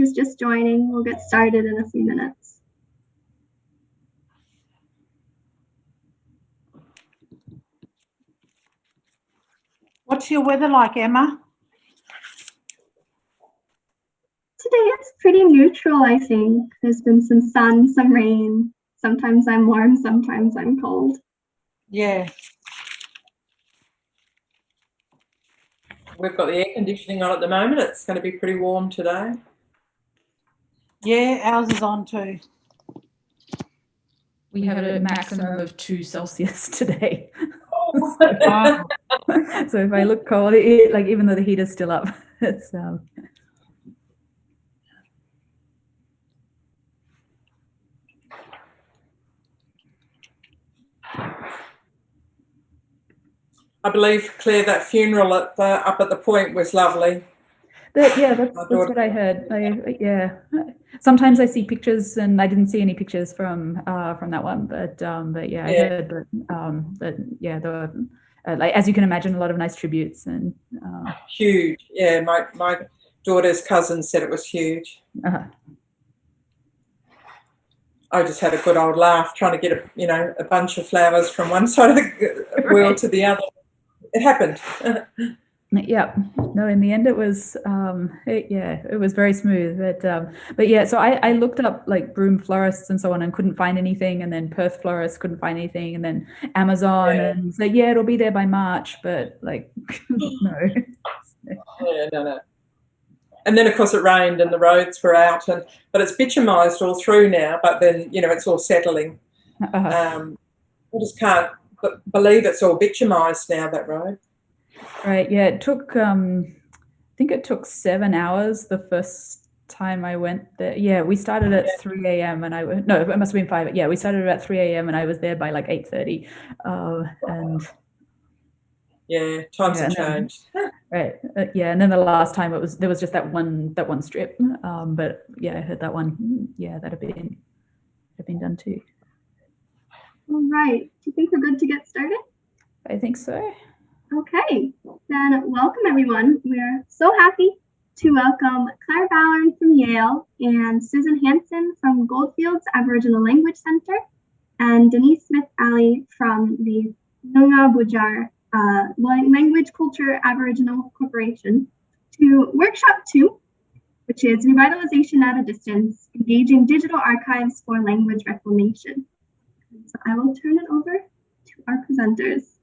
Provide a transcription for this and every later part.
who's just joining. We'll get started in a few minutes. What's your weather like, Emma? Today it's pretty neutral, I think. There's been some sun, some rain. Sometimes I'm warm, sometimes I'm cold. Yeah. We've got the air conditioning on at the moment. It's going to be pretty warm today. Yeah, ours is on too. We have a maximum of two Celsius today. Wow. so if I look cold, it, like even though the heater's still up, it's um, I believe, Claire, that funeral at the, up at the point was lovely. That, yeah, that's, that's what I heard. I, yeah, sometimes I see pictures, and I didn't see any pictures from uh, from that one, but um, but yeah, I heard that um, that yeah, there were uh, like as you can imagine, a lot of nice tributes and uh, Huge. Yeah, my, my daughter's cousin said it was huge. uh, I just had a good old laugh trying to get a, you know, a bunch of flowers from one side of the world Right. to the other. It happened. Yeah, no, in the end it was, um, it, yeah, it was very smooth. But, um, but yeah, so I, I looked up like broom florists and so on and couldn't find anything. And then Perth florists couldn't find anything. And then Amazon Yeah. and so, yeah, it'll be there by March, but like, no. Yeah, no, no. And then, of course, it rained and the roads were out, and but it's bitumized all through now. But then, you know, it's all settling. Uh, Um, I just can't b- believe it's all bitumized now. That road. Right. Yeah, it took, um, I think it took seven hours the first time I went there. Yeah, we started at 3 a.m. and I, no, it must have been five. Yeah, we started at 3 a.m. and I was there by like 8.30. Uh, and Yeah, times Yeah, have no. changed. Right. Uh, yeah, and then the last time it was there was just that one that one strip. Um, but yeah, I heard that one. Yeah, that had been had been done too. All right. Do you think we're good to get started? I think so. Okay, then welcome everyone. We're so happy to welcome Claire Ballard from Yale and Susan Hanson from Goldfields Aboriginal Language Center and Denise Smith Ali from the Noongar Boodjar uh, Language Culture Aboriginal Corporation to workshop two, which is revitalization at a distance, engaging digital archives for language reclamation. So I will turn it over to our presenters.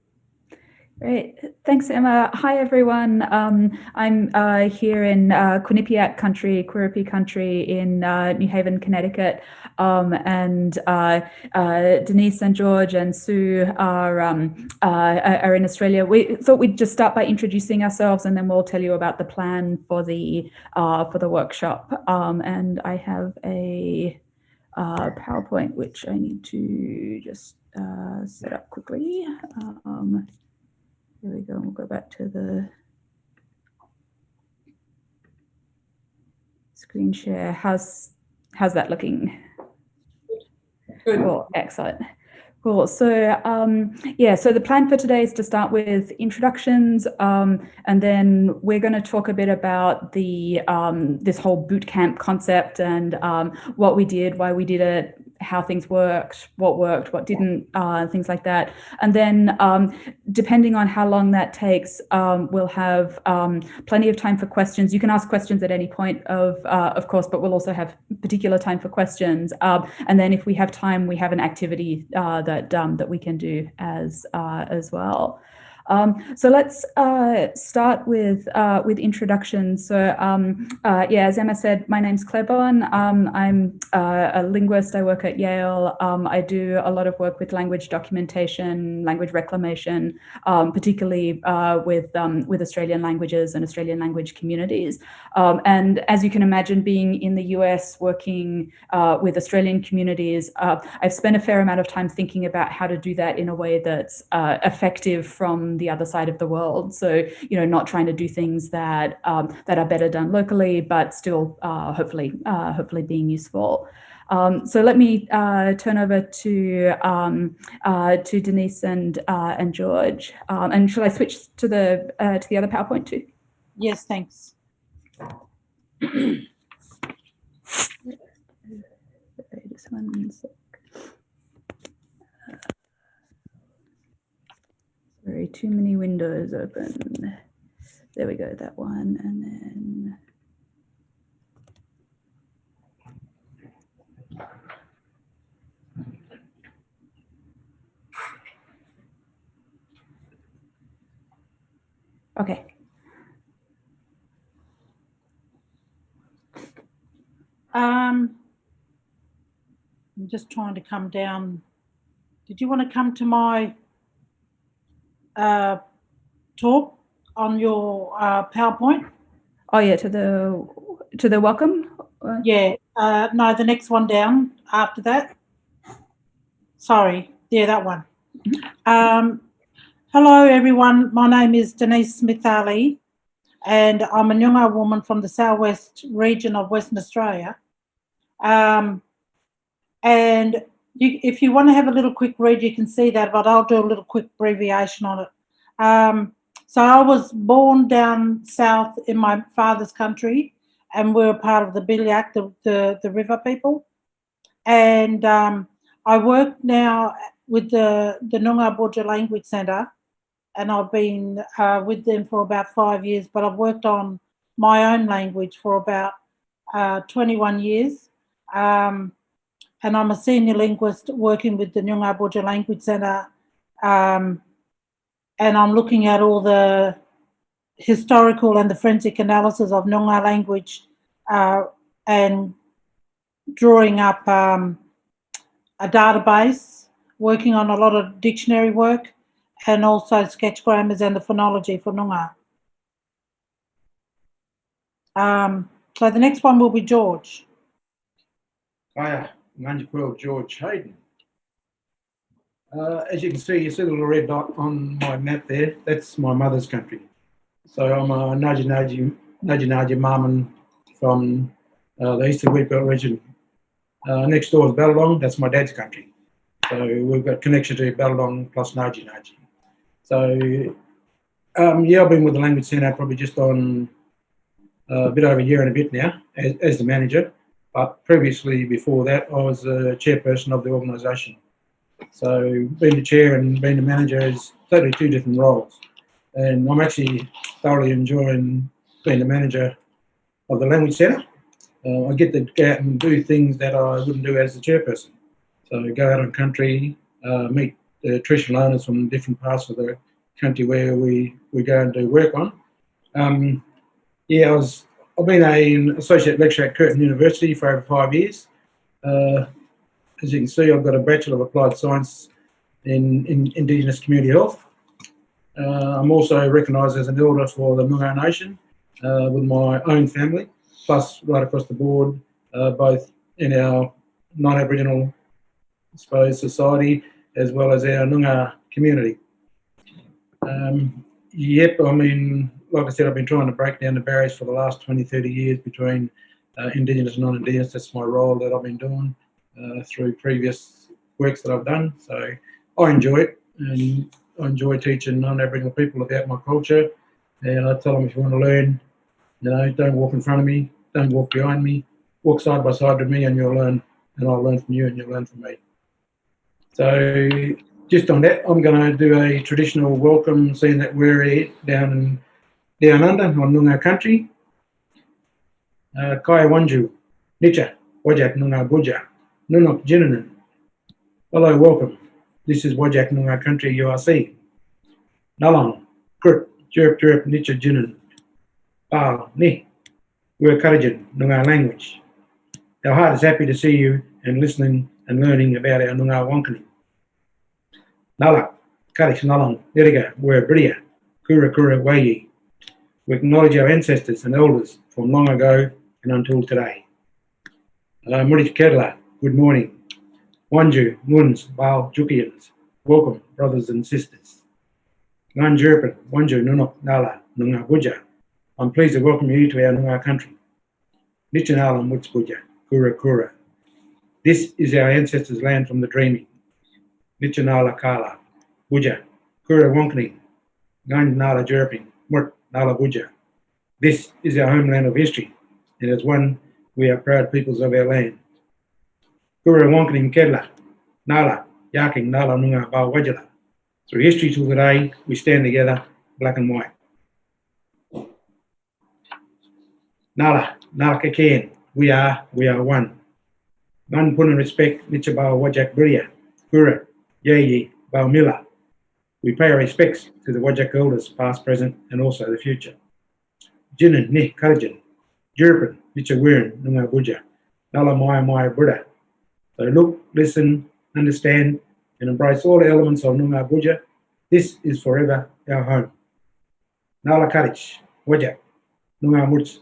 Great. Thanks, Emma. Hi, everyone. Um, I'm uh, here in uh, Quinnipiac country, Quirripi country in uh, New Haven, Connecticut. Um, and uh, uh, Denise and George and Sue are, um, uh, are in Australia. We thought we'd just start by introducing ourselves and then we'll tell you about the plan for the, for the workshop. Um, and I have a PowerPoint, which I need to just set up quickly. Here we go. We'll go back to the screen share. How's how's that looking? Good. Cool. Excellent. Cool. So um, yeah, so the plan for today is to start with introductions, um, and then we're going to talk a bit about the um, this whole boot camp concept and um, what we did, why we did it, how things worked, what worked, what didn't, uh, things like that. And then um, depending on how long that takes, um, we'll have um, plenty of time for questions. You can ask questions at any point of, uh, of course, but we'll also have particular time for questions. Um, and then if we have time, we have an activity uh, that um, that we can do as uh, as well. Um, so let's uh, start with uh, with introductions. So um, uh, yeah, as Emma said, my name's Claire Bowern. Um, I'm uh, a linguist. I work at Yale. Um, I do a lot of work with language documentation, language reclamation, um, particularly uh, with um, with Australian languages and Australian language communities. And as you can imagine, being in the US, working uh, with Australian communities, I've spent a fair amount of time thinking about how to do that in a way that's effective from the other side of the world. So, you know, not trying to do things that um, that are better done locally, but still uh, hopefully uh, hopefully being useful. Um, so let me uh, turn over to um, uh, to Denise and uh, and George. Um, and shall I switch to the uh, to the other PowerPoint too? Yes, thanks. Just one second. Sorry, too many windows open. There we go, that one, and then. Okay, Um, I'm just trying to come down. Did you want to come to my uh, talk on your uh, PowerPoint? oh yeah, to the, to the welcome? Yeah, uh, no, the next one down after that. Sorry, yeah, that one. Um, hello, everyone. My name is Denise Smith Ali, and I'm a Nyunga woman from the southwest region of Western Australia. Um, and you, if you want to have a little quick read, you can see that, but I'll do a little quick abbreviation on it. Um, so I was born down south in my father's country, and we're part of the Bilyak, the, the, the river people. And um, I work now with the, the Noongar Boodja Language Centre, and I've been uh, with them for about five years, but I've worked on my own language for about uh, 21 years. Um, and I'm a senior linguist working with the Noongar Boodja Language Centre. Um, and I'm looking at all the historical and the forensic analysis of Noongar language uh, and drawing up um, a database, working on a lot of dictionary work, and also sketch grammars and the phonology for Noongar. Um, so the next one will be George. Hiya, Manjikwil George Hayden. Uh, as you can see, you see the little red dot on my map there. That's my mother's country. So I'm a Naji Naji Naji Naji Marmon from uh, the Eastern Wheatbelt region. Uh, next door is Ballong. That's my dad's country. So we've got connection to Ballong plus Naji. So um, yeah, I've been with the language centre probably just on uh, a bit over a year and a bit now as, as the manager. But previously, before that, I was a chairperson of the organisation. So being the chair and being the manager is totally two different roles. And I'm actually thoroughly enjoying being the manager of the language centre. Uh, I get to go out and do things that I wouldn't do as the chairperson. So go out on country, uh, meet the traditional owners from different parts of the country where we, we go and do work on. Um, yeah, I was I've been an associate lecturer at Curtin University for over five years. Uh, as you can see, I've got a Bachelor of Applied Science in, in Indigenous Community Health. Uh, I'm also recognised as an elder for the Noongar Nation uh, with my own family, plus right across the board, uh, both in our non-Aboriginal, I suppose, society as well as our Noongar community. Um, yep, I mean, like I said, I've been trying to break down the barriers for the last 20, 30 years between uh, Indigenous and non-Indigenous. That's my role that I've been doing uh, through previous works that I've done. So I enjoy it and I enjoy teaching non-Aboriginal people about my culture. And I tell them if you want to learn, you know, don't walk in front of me, don't walk behind me, walk side by side with me and you'll learn and I'll learn from you and you'll learn from me. So just on that, I'm going to do a traditional welcome, seeing that we're down in on Noongar country. Uh, Kaya Wanju, Nicha, Wajak Noongar Buja, Nunok Jinanan. Hello, welcome. This is Wajak Noongar country URC. Nalang, Krut, Jerp Jerp Nicha Jinan. Pal, Ni, we're Karajan, Noongar language. Our heart is happy to see you and listening and learning about our Noongar Wankani. Nalak, Karish Nalang, Niriga, we're Bria, Kura Kura Wayi. We acknowledge our ancestors and elders from long ago and until today. Uh, Murich Kedla, good morning. Wanju, Muns, Bao, Jukians, welcome, brothers and sisters. Ngan Jerpin, Wanju, Nunok, Nala, Nunga Buja. I'm pleased to welcome you to our Nunga country. Nichanala Mutsbuja, Kura Kura. This is our ancestors' land from the dreaming. Nichanala Kala, Buja, Kura Wonkani, Ngan Nala Jerping, Murt Nalabuja. This is our homeland of history, and as one, we are proud peoples of our land. Kura Wonkaning Kedla, Nala, Yaking Nala Nunga Ba Wajala. Through history till today, we stand together, black and white. Nala, Nala Kaken, we are, we are one. Man pun and respect, Nichaba Wajak Buria, Kura, Yeyi, Baumila. We pay our respects to the Wajak elders, past, present, and also the future. Jinin, Ni, Karjan, Jurpin, Nichawirin, Nunga Buja, Nala Maya Maya Buddha. So look, listen, understand, and embrace all elements of Nunga Buja. This is forever our home. Nala Karich, Wajak, Nunga Muts,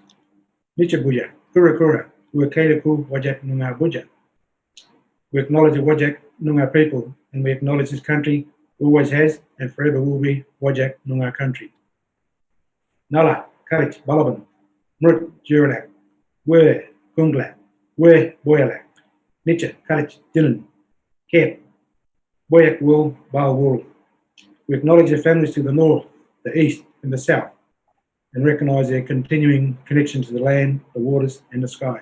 Nicha Buja, Kura Kura, Uakaitaku Wajak Nunga Buja. We acknowledge the Wajak Nunga people and we acknowledge this country always has and forever will be Wajak Nunga country. Nala, Karich, Balaban, Mrut, Juralak, Wur, Gungla, Wur, Boyalak, Nicha, Karich, Dylan, Kep, Boyak Wool, Bal We acknowledge the families to the north, the east, and the south, and recognise their continuing connection to the land, the waters, and the sky.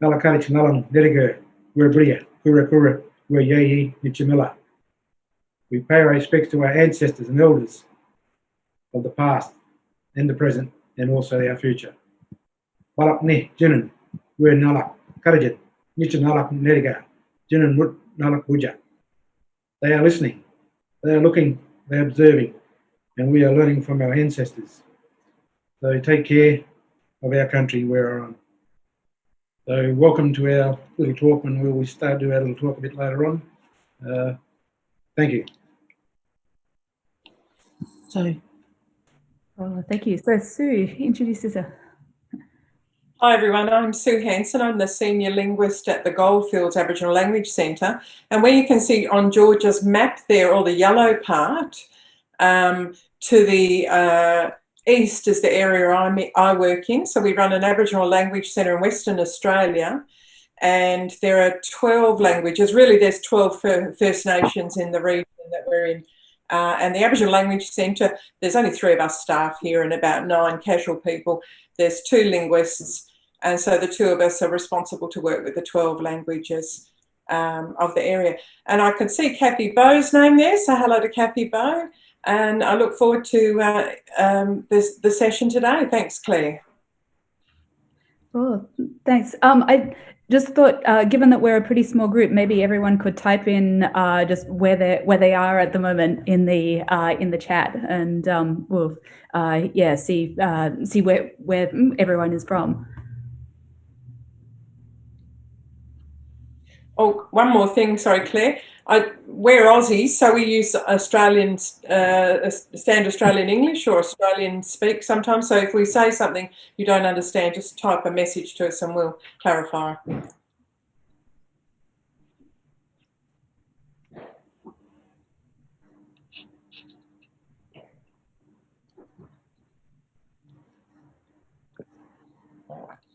Nala Karich, Nalang, Nediger, Wur Bria, Kura Kura, We pay our respects to our ancestors and elders of the past and the present and also our future. Balak ni jinin we nalak karajit nicha nalak neriga jinin nalak buja. They are listening, they are looking, they are observing, and we are learning from our ancestors. So take care of our country we're on. So welcome to our little talk and we'll start do our little talk a bit later on. Uh, thank you. So, Oh, thank you. So Sue, introduce yourself. Hi everyone, I'm Sue Hanson. I'm the Senior Linguist at the Goldfields Aboriginal Language Centre. And where you can see on George's map there, or the yellow part, um, to the uh, east is the area I'm, I work in. So we run an Aboriginal Language Centre in Western Australia. And there are 12 languages, really there's 12 First Nations in the region that we're in. Uh, and the Aboriginal Language Centre, there's only three of us staff here and about nine casual people. There's two linguists, and so the two of us are responsible to work with the 12 languages um, of the area. And I can see Kathy Bow's name there, so hello to Kathy Bow. And I look forward to uh, um, this, the session today. Thanks, Claire. Oh, thanks. Um, I just thought, uh, given that we're a pretty small group, maybe everyone could type in uh, just where they where they are at the moment in the uh, in the chat, and um, we'll uh, yeah see uh, see where where everyone is from. Oh, one more thing. Sorry, Claire. I, we're Aussies, so we use Australian, uh, stand Australian English or Australian speak sometimes. So if we say something you don't understand, just type a message to us and we'll clarify.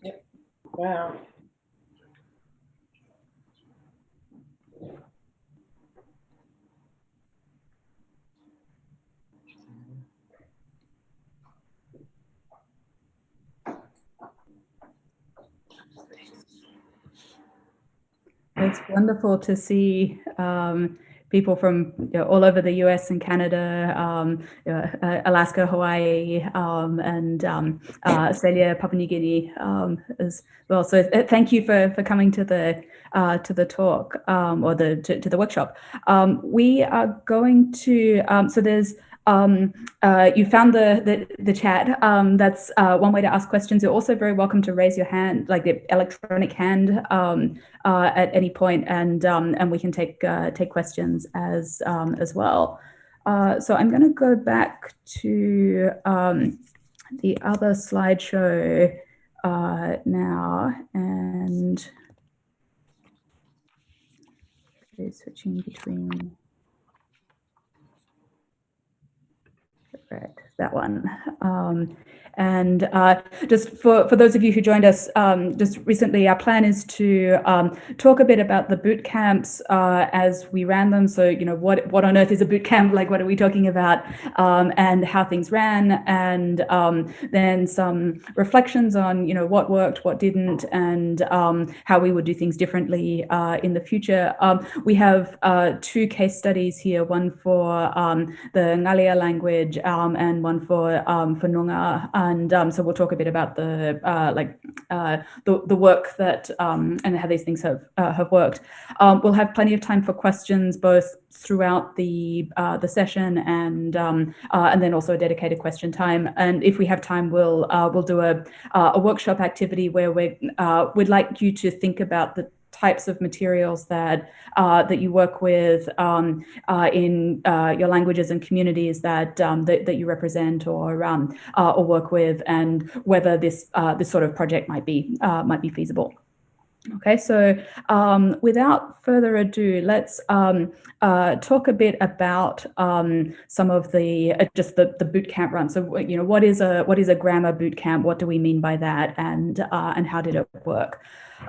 Yep. Wow. It's wonderful to see um, people from you know, all over the US and Canada, um, uh, Alaska, Hawaii, um, and um, uh, Australia, Papua New Guinea um, as well. So uh, thank you for, for coming to the uh, to the talk um, or the to, to the workshop. we are going to so there's um, uh, you found the the, the chat. Um, that's uh, one way to ask questions. You're also very welcome to raise your hand, like the electronic hand, um, uh, at any point, and um, and we can take uh, take questions as um, as well. Uh, so I'm going to go back to um, the other slideshow uh, now, and switching between. Right, that one. Um, and uh, just for, for those of you who joined us um, just recently, our plan is to um, talk a bit about the boot camps uh, as we ran them. So, you know, what, what on earth is a boot camp? Like, what are we talking about? Um, and how things ran. And um, then some reflections on, you know, what worked, what didn't, and um, how we would do things differently uh, in the future. Um, we have uh, two case studies here, one for the Ngalia language and one for, for Noongar and um, so we'll talk a bit about the uh, like uh, the the work that um, and how these things have uh, have worked. Um, we'll have plenty of time for questions both throughout the uh, the session and um, uh, and then also a dedicated question time. And if we have time, we'll uh, we'll do a a workshop activity where we we'd like you to think about the types of materials that uh, that you work with um, uh, in uh, your languages and communities that um, that, that, you represent or um, uh, or work with, and whether this uh, this sort of project might be uh, might be feasible. Okay, so um, without further ado, let's um, uh, talk a bit about um, some of the uh, just the the boot camp run. So you know, what is a what is a grammar boot camp? What do we mean by that? And uh, and how did it work?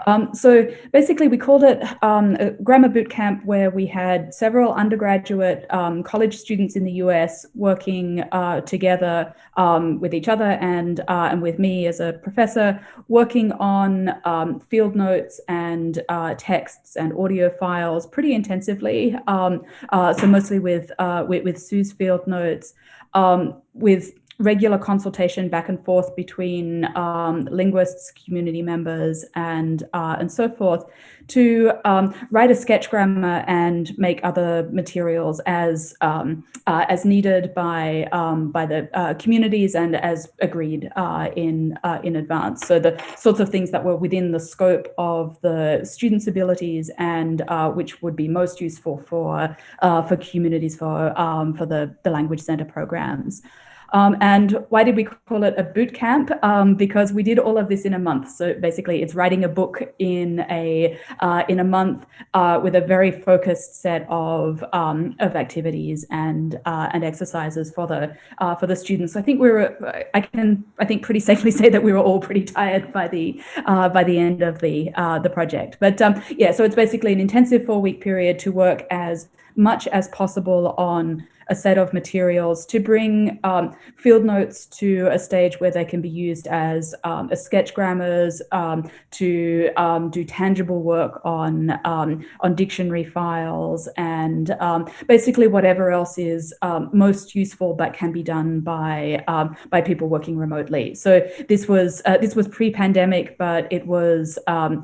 Um, so basically, we called it um, a grammar boot camp where we had several undergraduate um, college students in the US working uh, together um, with each other and uh, and with me as a professor, working on um, field notes and uh, texts and audio files pretty intensively. Um, uh, so mostly with, uh, with, with Sue's field notes, with regular consultation back and forth between um, linguists, community members, and uh, and so forth, to um, write a sketch grammar and make other materials as um, uh, as needed by um, by the uh, communities and as agreed uh, in uh, in advance. So the sorts of things that were within the scope of the students' abilities and uh, which would be most useful for for communities for um, for the the language center programs. Um, and why did we call it a boot camp? Um, because we did all of this in a month. So basically, it's writing a book in a uh, in a month uh, with a very focused set of um, of activities and uh, and exercises for the uh, for the students. So I think we were I can I think pretty safely say that we were all pretty tired by the uh, by the end of the uh, the project. But um, yeah, so it's basically an intensive four week period to work as much as possible on a set of materials to bring um, field notes to a stage where they can be used as, um, as sketch grammars, um, to um, do tangible work on, um, on dictionary files, and basically whatever else is most useful but can be done by, by people working remotely. So this was, uh, this was pre-pandemic, but it was uh,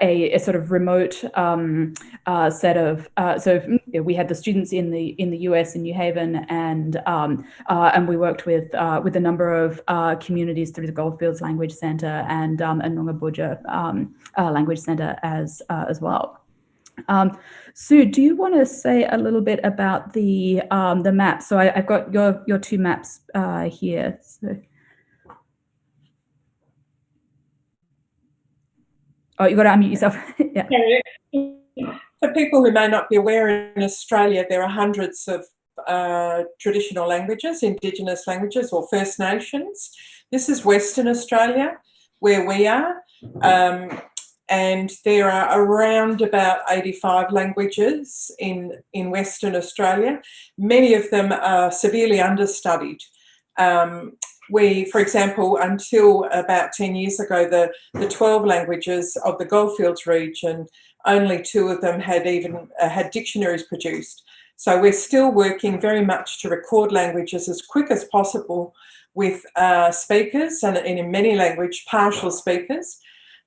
a, a, sort of remote uh, set of, uh, so we had the students in the, in the US New Haven, and um, uh, and we worked with uh, with a number of uh, communities through the Goldfields Language Centre and um, and Noongar um, uh, Language Centre as uh, as well. Um, Sue, do you want to say a little bit about the um, the map? So I, have got your your two maps here. So. Oh, you've got to unmute yourself. yeah. For people who may not be aware, in Australia, there are hundreds of uh, traditional languages, Indigenous languages or First Nations. This is Western Australia, where we are. Um, and there are around about 85 languages in, in Western Australia. Many of them are severely understudied. Um, we, for example, until about 10 years ago, the, the 12 languages of the Goldfields region, only two of them had even uh, had dictionaries produced. So we're still working very much to record languages as quick as possible with uh, speakers and, in many language, partial speakers.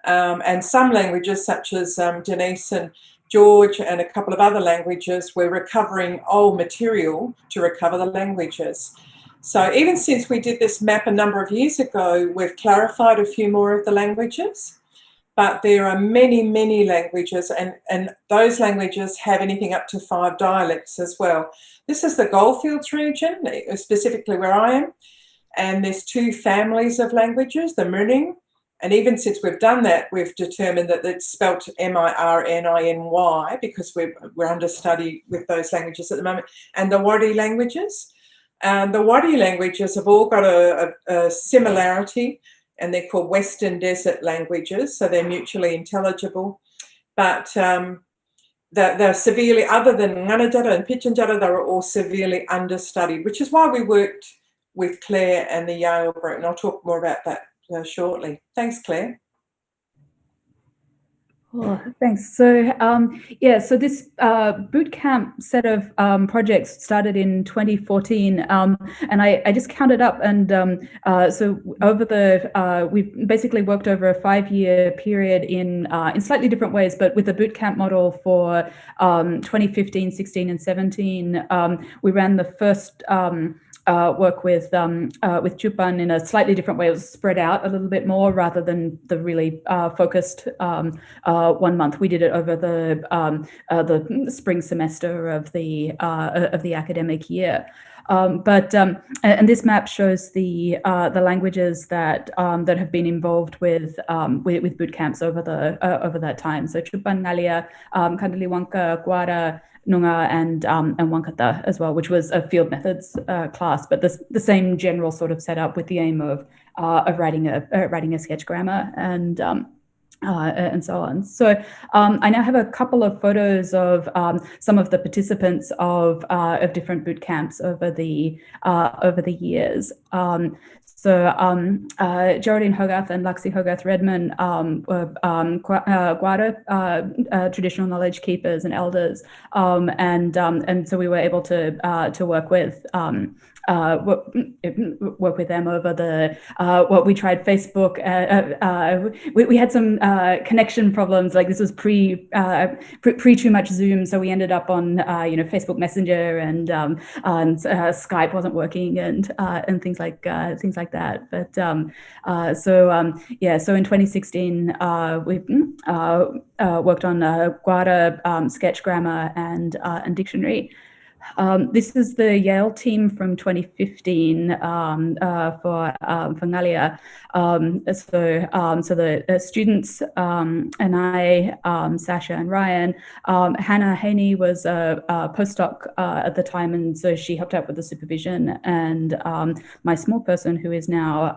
Um, and some languages such as um, Denise and George and a couple of other languages, we're recovering old material to recover the languages. So even since we did this map a number of years ago, we've clarified a few more of the languages but there are many, many languages and, and those languages have anything up to five dialects as well. This is the Goldfields region, specifically where I am, and there's two families of languages, the Mirning, and even since we've done that, we've determined that it's spelt M-I-R-N-I-N-Y because we're, we're under study with those languages at the moment, and the Wadi languages. Um, the Wadi languages have all got a, a, a, similarity and they're called Western Desert languages, so they're mutually intelligible. But um, they're, they're, severely, other than Ngaanyatjarra and Pitjantjatjara, they're all severely understudied, which is why we worked with Claire and the Yale group, and I'll talk more about that uh, shortly. Thanks, Claire. Oh, thanks. So um, yeah, so this uh, bootcamp set of um, projects started in 2014, um, and I, I, just counted up, and um, uh, so over the uh, we've basically worked over a five-year period in uh, in slightly different ways, but with the bootcamp model for um, 2015, 16, and 17, um, we ran the first uh, work with um, uh, with Tjupan in a slightly different way. It was spread out a little bit more rather than the really uh, focused um, uh, one month. We did it over the um, uh, the spring semester of the uh, of the academic year. Um, but um, and this map shows the the languages that um, that have been involved with with, with, boot camps over the over that time. So Tjupan Ngalia, um, Kandaliwanka, Guara, Noongar and um, and Wangkatha as well, which was a field methods uh, class, but the, the same general sort of setup with the aim of uh, of writing a uh, writing a sketch grammar and um, uh, and so on. So um, I now have a couple of photos of um, some of the participants of uh, of different boot camps over the uh, over the years. Um, so um, uh, Geraldine Hogarth and Laxi Hogarth Redman um, were um, uh, Guara uh, uh, traditional knowledge keepers and elders, um, and um, and so we were able to uh, to work with um, uh, work, work, with them over the uh, what we tried Facebook. Uh, uh, uh we, we, had some connection problems. Like this was pre, pre, pre too much Zoom, so we ended up on you know Facebook Messenger and um, and Skype wasn't working and and things like things like that. But um, so um, yeah, so in 2016 we worked on Guara um, sketch grammar and and dictionary. Um, this is the Yale team from 2015 um, uh, for um, for Ngalia. Um, so um, so the uh, students um, and I, Sasha and Ryan, Hannah Haynie was a, a postdoc uh, at the time, and so she helped out with the supervision. And my small person, who is now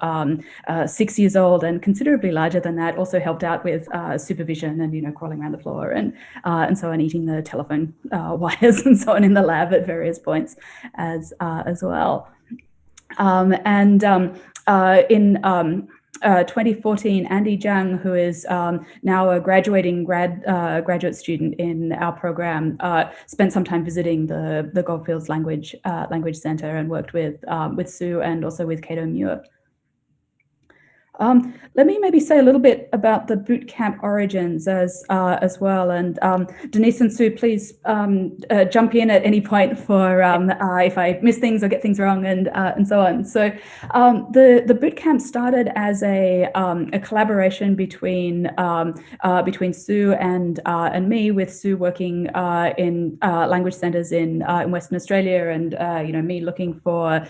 uh, six years old and considerably larger than that, also helped out with uh, supervision and you know crawling around the floor and uh, and so on, eating the telephone wires and so on in the lab at various points as uh, as well. Um, and um, uh, in um, uh, 2014, Andy Zhang, who is um, now a graduating grad uh, graduate student in our program, uh, spent some time visiting the the Goldfields Language uh, Language Center and worked with um, with Sue and also with Cato Muir. Um, let me maybe say a little bit about the bootcamp origins as uh, as well. And um, Denise and Sue, please um, uh, jump in at any point for um, uh, if I miss things or get things wrong and uh, and so on. So um, the the bootcamp started as a um, a collaboration between uh, between Sue and uh, and me, with Sue working in language centres in in Western Australia, and you know me looking for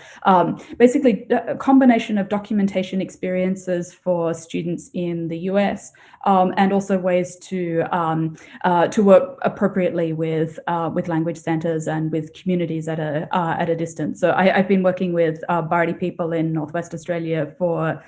basically a combination of documentation experiences for students in the US, um, and also ways to um, uh, to work appropriately with uh, with language centers and with communities at a uh, at a distance. So I, have been working with uh, Bardi people in Northwest Australia for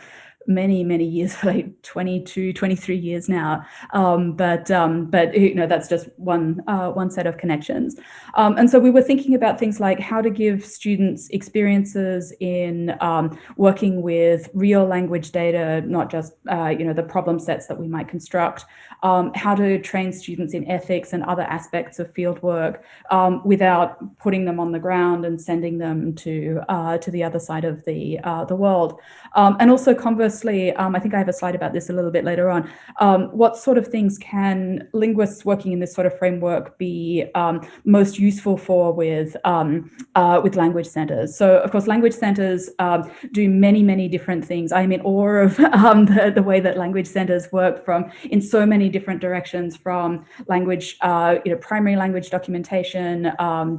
many many years like 22 23 years now. Um, but um, but you know that's just one uh, one set of connections. Um, and so we were thinking about things like how to give students experiences in um, working with real language data not just uh, you know the problem sets that we might construct. Um, how to train students in ethics and other aspects of fieldwork um, without putting them on the ground and sending them to uh, to the other side of the uh, the world. And also conversely firstly, um, I think I have a slide about this a little bit later on. Um, what sort of things can linguists working in this sort of framework be um, most useful for with um, uh, with language centers? So, of course, language centers um, do many, many different things. I'm in awe of um, the, the way that language centers work from in so many different directions, from language, uh, you know, primary language documentation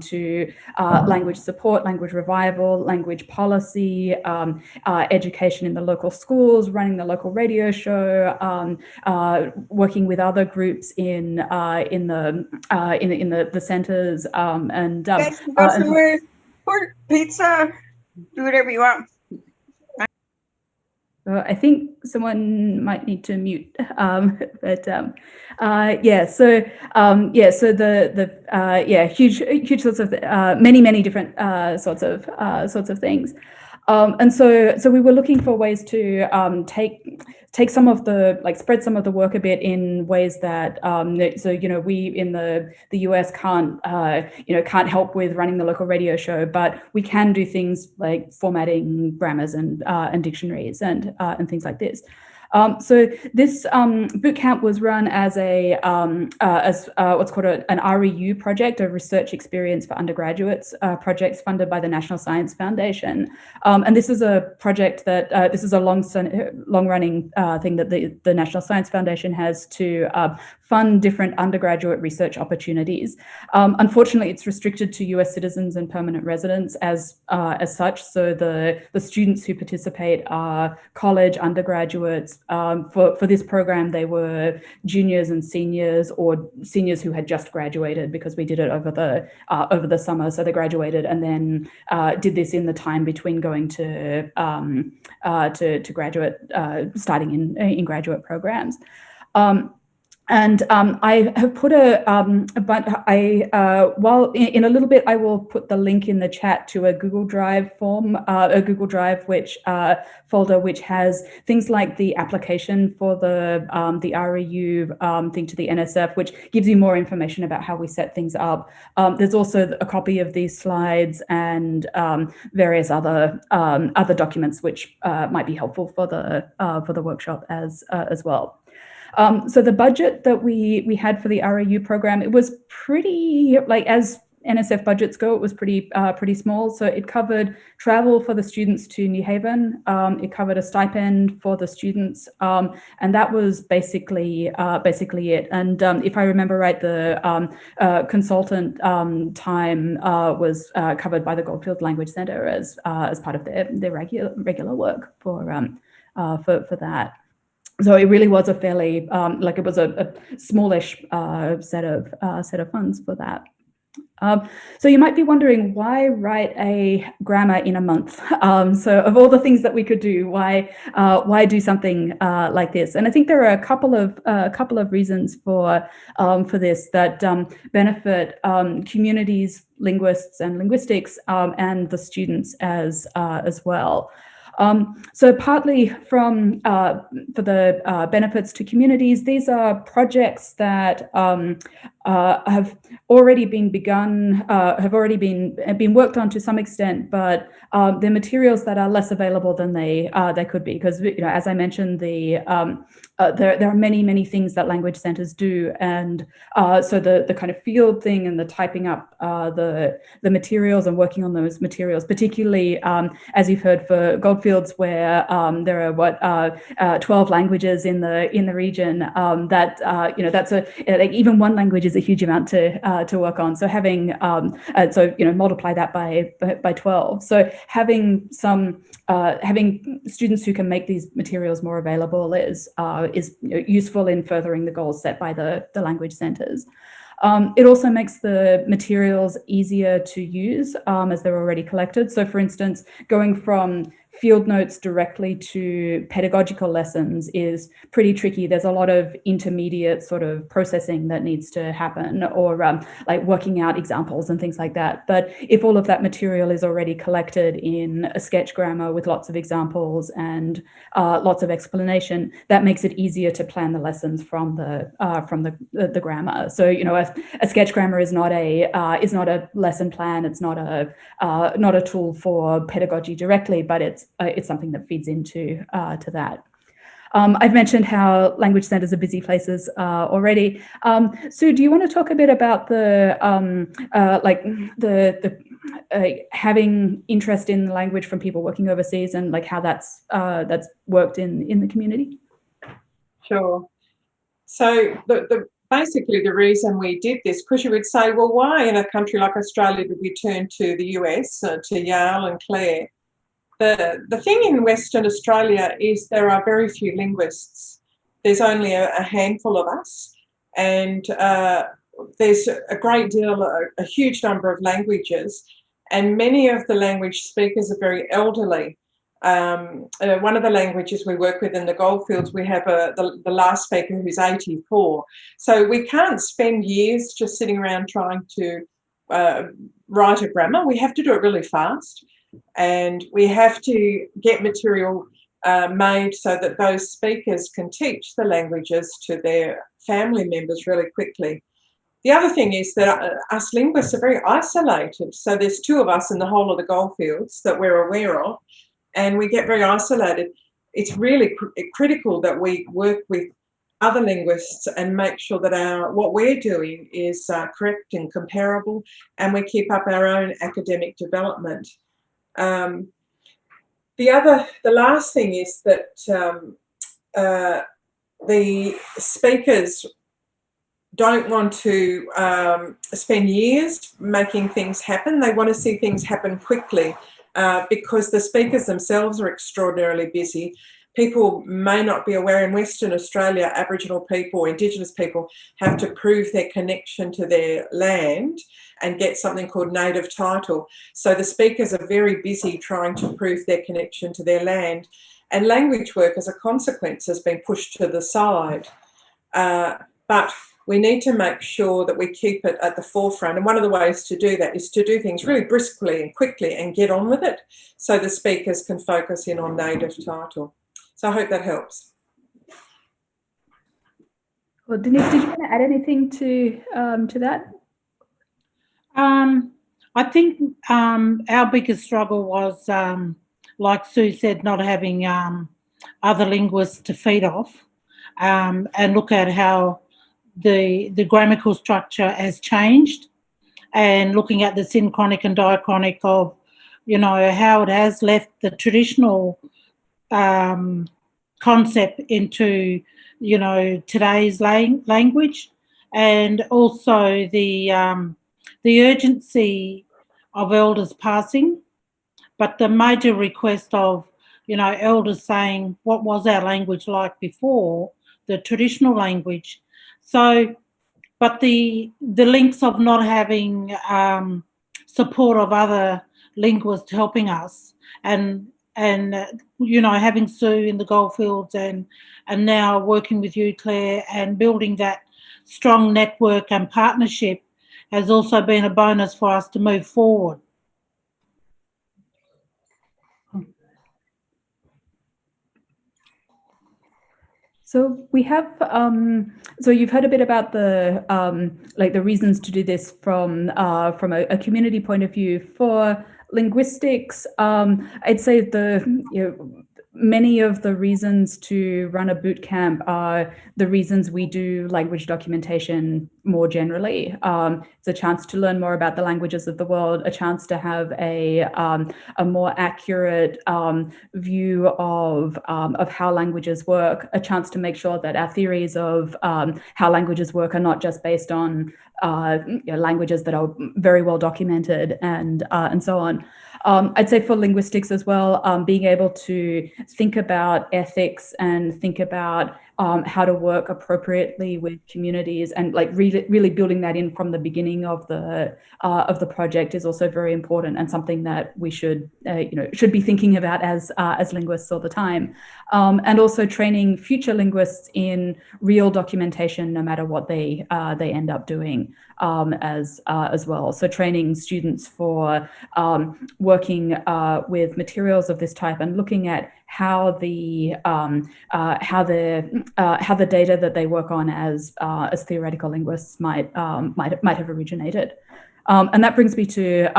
to uh, language support, language revival, language policy, uh, education in the local school schools, running the local radio show, um, uh, working with other groups in uh, in the uh, in in the the centres, um, and um, guys, uh, pizza. do whatever you want. Uh, I think someone might need to mute, um, but um, uh, yeah. So um, yeah. So the the uh, yeah huge huge sorts of uh, many many different uh, sorts of uh, sorts of things, um, and so so we were looking for ways to um, take take some of the like spread some of the work a bit in ways that um, so you know we in the the US can't uh, you know can't help with running the local radio show, but we can do things like formatting grammars and uh, and dictionaries and uh, and things like this. Um, so this um, bootcamp was run as a um, uh, as uh, what's called a, an REU project, a research experience for undergraduates uh, projects funded by the National Science Foundation. Um, and this is a project that uh, this is a long long running uh, thing that the, the National Science Foundation has to uh, fund different undergraduate research opportunities. Um, unfortunately, it's restricted to US citizens and permanent residents as, uh, as such. So the, the students who participate are college undergraduates. Um, for, for this program, they were juniors and seniors or seniors who had just graduated because we did it over the, uh, over the summer. So they graduated and then uh, did this in the time between going to, um, uh, to, to graduate, uh, starting in, in graduate programs. Um, and um, I have put a, um, but I, uh, while in, in, a little bit, I will put the link in the chat to a Google Drive form, uh, a Google Drive which uh, folder, which has things like the application for the um, the REU um, thing to the NSF, which gives you more information about how we set things up. Um, there's also a copy of these slides and um, various other other documents which uh, might be helpful for the uh, for the workshop as uh, as well. Um, so the budget that we we had for the REU program, it was pretty like as NSF budgets go, it was pretty uh, pretty small. So it covered travel for the students to New Haven. Um, it covered a stipend for the students, um, and that was basically uh, basically it. And um, if I remember right, the um, uh, consultant um, time uh, was uh, covered by the Goldfield Language Center as uh, as part of their their regular regular work for um, for for that so it really was a fairly um, like it was a, a smallish uh, set of uh, set of funds for that. Um, so you might be wondering why write a grammar in a month? Um, so of all the things that we could do, why uh, why do something uh, like this? And I think there are a couple of uh, a couple of reasons for um, for this that um, benefit um, communities, linguists, and linguistics, um, and the students as uh, as well. Um, so partly from uh, for the uh, benefits to communities, these are projects that um, uh, have already been begun, uh, have already been been worked on to some extent, but um, they're materials that are less available than they uh, they could be because you know as I mentioned the um, uh, there, there are many, many things that language centers do. And uh, so the, the kind of field thing and the typing up uh, the, the materials and working on those materials, particularly um, as you've heard for Goldfields where um, there are what uh, uh, 12 languages in the in the region um, that, uh, you know, that's a, like even one language is a huge amount to, to work on. So having, um, so, you know, multiply that by, by 12. So having some, having students who can make these materials more available is, is useful in furthering the goals set by the, the language centers. Um, it also makes the materials easier to use um, as they're already collected. So for instance, going from field notes directly to pedagogical lessons is pretty tricky. There's a lot of intermediate sort of processing that needs to happen or um, like working out examples and things like that. But if all of that material is already collected in a sketch grammar with lots of examples and uh, lots of explanation, that makes it easier to plan the lessons from the uh, from the, the, the grammar. So you know, a, a sketch grammar is not a uh, is not a lesson plan. It's not a uh, not a tool for pedagogy directly, but it's uh, it's something that feeds into uh, to that. Um, I've mentioned how language centers are busy places uh, already. Um, Sue, do you want to talk a bit about the um, uh, like the the uh, having interest in language from people working overseas and like how that's uh, that's worked in in the community? Sure. So the, the basically the reason we did this, because you would say, well, why in a country like Australia did we turn to the US, uh, to Yale and Claire? The, the thing in Western Australia is there are very few linguists. There's only a, a handful of us and uh, there's a great deal, a, a, huge number of languages. and many of the language speakers are very elderly. Um, uh, one of the languages we work with in the goldfields, we have a, the, the last speaker who's 84. So we can't spend years just sitting around trying to uh, write a grammar. We have to do it really fast and we have to get material uh, made so that those speakers can teach the languages to their family members really quickly. The other thing is that uh, us linguists are very isolated. So there's two of us in the whole of the goldfields that we're aware of, and we get very isolated. It's really cr critical that we work with other linguists and make sure that our what we're doing is uh, correct and comparable, and we keep up our own academic development. Um, the other, the last thing is that um, uh, the speakers don't want to um, spend years making things happen. They want to see things happen quickly uh, because the speakers themselves are extraordinarily busy. People may not be aware in Western Australia, Aboriginal people, Indigenous people have to prove their connection to their land and get something called native title. So the speakers are very busy trying to prove their connection to their land and language work as a consequence has been pushed to the side. Uh, but we need to make sure that we keep it at the forefront. And one of the ways to do that is to do things really briskly and quickly and get on with it so the speakers can focus in on native title. So I hope that helps. Well, Denise, did you want to add anything to um, to that? Um, I think um, our biggest struggle was, um, like Sue said, not having um, other linguists to feed off um, and look at how the, the grammatical structure has changed and looking at the synchronic and diachronic of, you know, how it has left the traditional um, concept into, you know, today's lang language and also the um, the urgency of elders passing, but the major request of, you know, elders saying, what was our language like before, the traditional language. So, but the, the links of not having um, support of other linguists helping us and and uh, you know having Sue in the goldfields and and now working with you Claire and building that strong network and partnership has also been a bonus for us to move forward. So we have, um, so you've heard a bit about the, um, like the reasons to do this from, uh, from a, a, community point of view. For linguistics, um, I'd say the, you know, many of the reasons to run a boot camp are the reasons we do language documentation more generally. Um, it's a chance to learn more about the languages of the world, a chance to have a, um, a more accurate um, view of, um, of how languages work, a chance to make sure that our theories of um, how languages work are not just based on uh, you know, languages that are very well documented and, uh, and so on. Um, I'd say for linguistics as well, um, being able to think about ethics and think about um, how to work appropriately with communities and like really, really building that in from the beginning of the uh, of the project is also very important and something that we should uh, you know should be thinking about as uh, as linguists all the time um, and also training future linguists in real documentation no matter what they uh, they end up doing um, as uh, as well. So training students for um, working uh, with materials of this type and looking at how the um, uh, how the uh, how the data that they work on as uh, as theoretical linguists might um, might might have originated, um, and that brings me to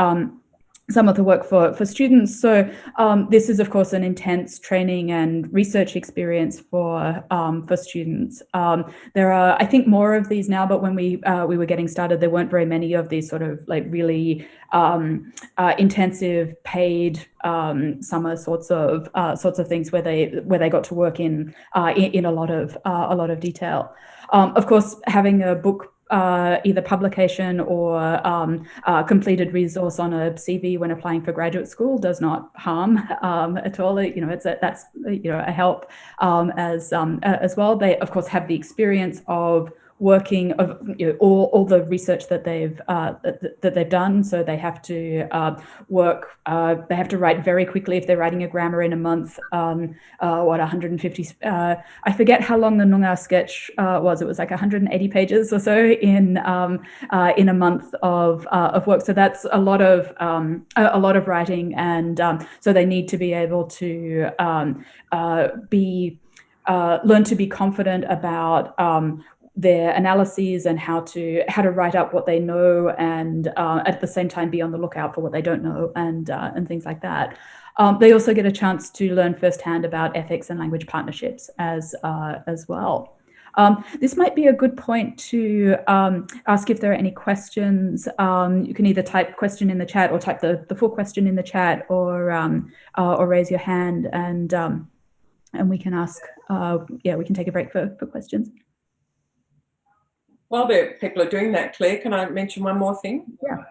some of the work for, for students. So um, this is, of course, an intense training and research experience for, um, for students. Um, there are, I think, more of these now, but when we, uh, we were getting started, there weren't very many of these sort of like really um, uh, intensive paid um, summer sorts of uh, sorts of things where they where they got to work in uh, in, in, a lot of uh, a lot of detail. Um, of course, having a book uh, either publication or um, uh, completed resource on a CV when applying for graduate school does not harm um, at all. You know, it's a, that's you know a help um, as um, as well. They of course have the experience of working of you know, all, all the research that they've uh, that, that, they've done. So they have to uh, work. Uh, they have to write very quickly if they're writing a grammar in a month. Um, uh, what 150? Uh, I forget how long the Noongar sketch uh, was. It was like 180 pages or so in um, in a month of of work. So that's a lot of um, a, a, lot of writing, and um, so they need to be able to um, be uh, learn to be confident about um, their analyses and how to how to write up what they know and uh, at the same time be on the lookout for what they don't know and uh, and things like that. Um, they also get a chance to learn firsthand about ethics and language partnerships as uh, as well. Um, this might be a good point to um, ask if there are any questions. Um, you can either type question in the chat or type the, the full question in the chat or um, uh, or raise your hand and um, and we can ask, uh, yeah, we can take a break for, for questions. While the people are doing that, Claire, can I mention one more thing? Yeah.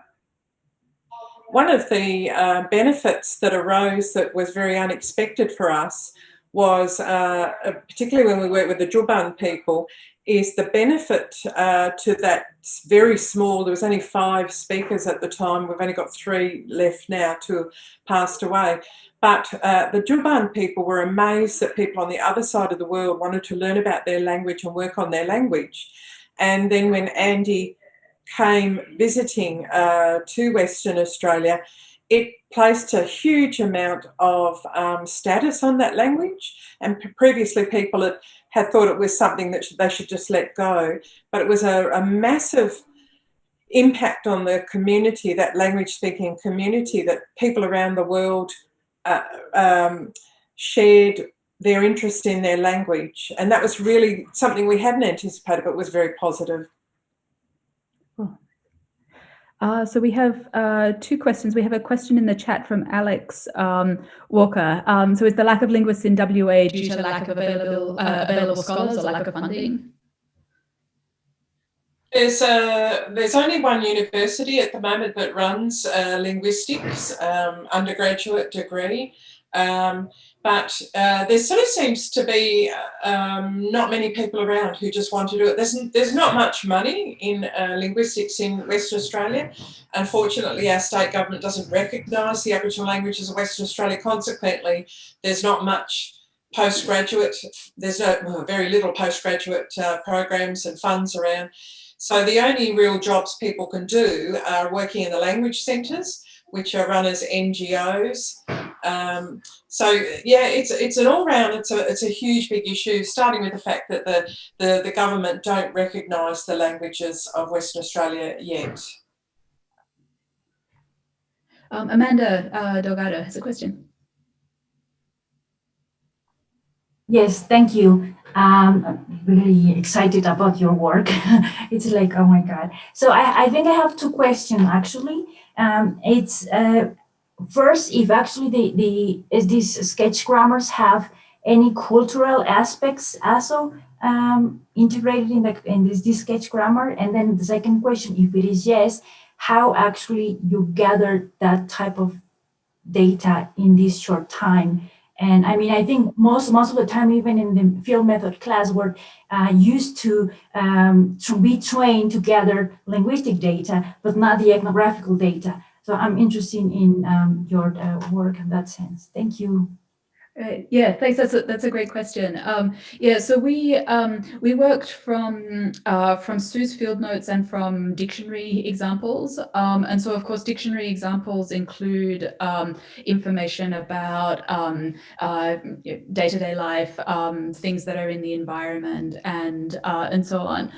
One of the uh, benefits that arose that was very unexpected for us was, uh, particularly when we worked with the Tjupan people, is the benefit uh, to that very small, there was only five speakers at the time, we've only got three left now, two passed away. But uh, the Tjupan people were amazed that people on the other side of the world wanted to learn about their language and work on their language. And then when Andy came visiting uh, to Western Australia, it placed a huge amount of um, status on that language. And previously people had, had thought it was something that they should just let go. But it was a, a massive impact on the community, that language speaking community, that people around the world uh, um, shared their interest in their language. And that was really something we hadn't anticipated, but was very positive. Uh, so we have uh, two questions. We have a question in the chat from Alex um, Walker. Um, so is the lack of linguists in WA due to lack of available, uh, available scholars or lack of funding? There's a, there's only one university at the moment that runs a linguistics um, undergraduate degree, um, but uh, there sort of seems to be um, not many people around who just want to do it. There's, there's not much money in uh, linguistics in Western Australia. Unfortunately, our state government doesn't recognise the Aboriginal languages of Western Australia. Consequently, there's not much postgraduate, there's no, well, very little postgraduate uh, programs and funds around. So the only real jobs people can do are working in the language centres, which are run as NGOs. Um, so yeah, it's it's an all round. It's a it's a huge big issue. Starting with the fact that the the, the government don't recognise the languages of Western Australia yet. Um, Amanda uh, Delgado has a question. Yes, thank you. Um, I'm really excited about your work. it's like, oh my God. So I, I think I have two questions actually. Um, it's uh, first, if actually the, the is these sketch grammars have any cultural aspects also um, integrated in, the, in this, this sketch grammar? And then the second question, if it is yes, how actually you gather that type of data in this short time? And I mean, I think most most of the time, even in the field method class, we're uh, used to um, to be trained to gather linguistic data, but not the ethnographical data. So I'm interested in um, your uh, work in that sense. Thank you. Right. Yeah, thanks. That's a, that's a great question. Um, yeah, so we um, we worked from uh, from Sue's field notes and from dictionary examples. Um, and so, of course, dictionary examples include um, information about um, uh, day-to-day -day life, um, things that are in the environment, and uh, and so on.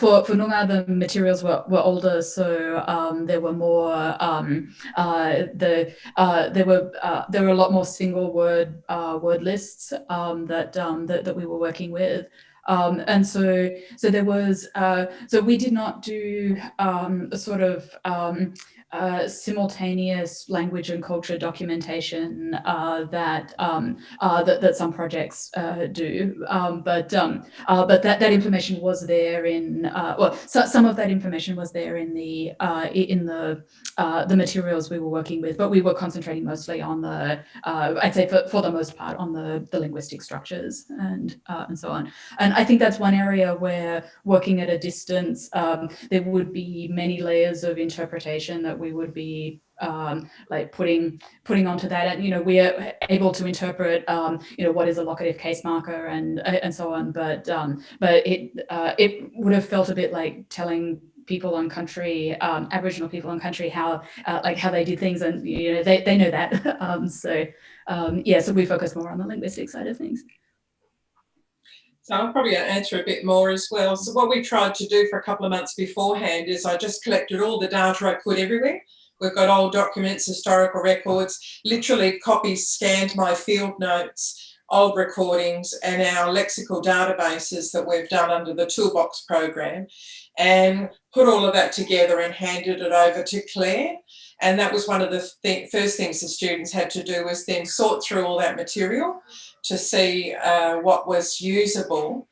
for for Noongar, the materials were, were older, so there were more uh, the uh, there were there were a lot more single word word uh, word lists um, that, um, that that we were working with. Um, and so, so there was, uh, so we did not do um, a sort of um, uh, simultaneous language and culture documentation uh, that, um, uh, that that some projects uh, do, um, but um, uh, but that that information was there in uh, well, so, some of that information was there in the in the the materials we were working with, but we were concentrating mostly on the I'd say for, for the most part on the the linguistic structures and and so on. And I think that's one area where working at a distance, um, there would be many layers of interpretation that we would be um, like putting putting onto that. And you know we are able to interpret um, you know what is a locative case marker and and so on. But um, but it uh, it would have felt a bit like telling people on country um, aboriginal people on country how uh, like how they did things. And you know they, they know that. Um, so um, yeah so we focus more on the linguistic side of things so I'll probably answer a bit more as well. So what we tried to do for a couple of months beforehand is I just collected all the data I could everywhere. We've got old documents, historical records, literally copies, scanned my field notes, old recordings and our lexical databases that we've done under the toolbox program and put all of that together and handed it over to Claire. And that was one of the th first things the students had to do was then sort through all that material to see uh, what was usable.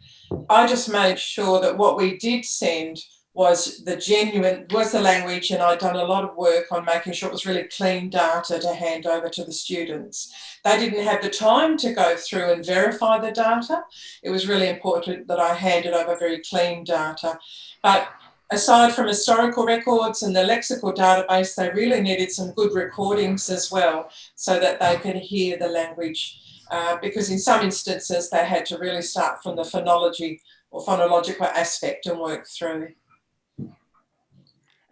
I just made sure that what we did send was the genuine, was the language and I'd done a lot of work on making sure it was really clean data to hand over to the students. They didn't have the time to go through and verify the data. It was really important that I handed over very clean data. But aside from historical records and the lexical database, they really needed some good recordings as well so that they could hear the language uh, because in some instances they had to really start from the phonology or phonological aspect and work through.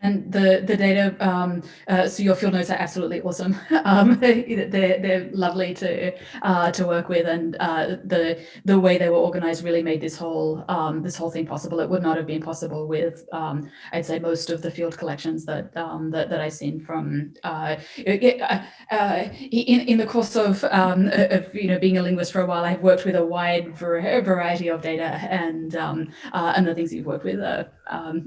And the the data, um, uh, so your field notes are absolutely awesome. Um, they're they're lovely to uh, to work with, and uh, the the way they were organized really made this whole um, this whole thing possible. It would not have been possible with um, I'd say most of the field collections that um, that, that I've seen from uh, uh, uh, in in the course of, um, of you know being a linguist for a while. I've worked with a wide variety of data, and and the things you've worked with are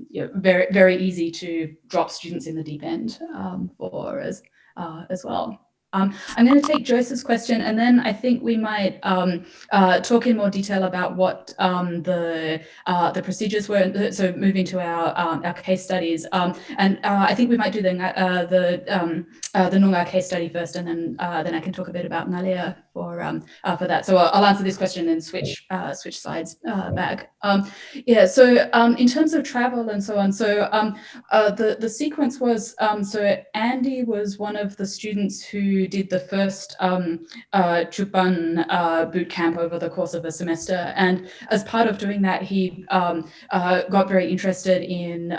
you know, very very easy to drop students in the deep end um, for as, uh, as well. Um, I'm going to take Joyce's question and then I think we might um, uh, talk in more detail about what um, the uh, the procedures were. So moving to our um, our case studies, um, and uh, I think we might do the uh, the um, uh, the Noongar case study first, and then uh, then I can talk a bit about Ngalia for um, uh, for that. So I'll, I'll, answer this question and switch uh, switch slides uh, back. Um, yeah. So um, in terms of travel and so on, so um, uh, the the sequence was um, so Andy was one of the students who did the first um, uh, Tjupan uh, boot camp over the course of a semester, and as part of doing that, he um, got very interested in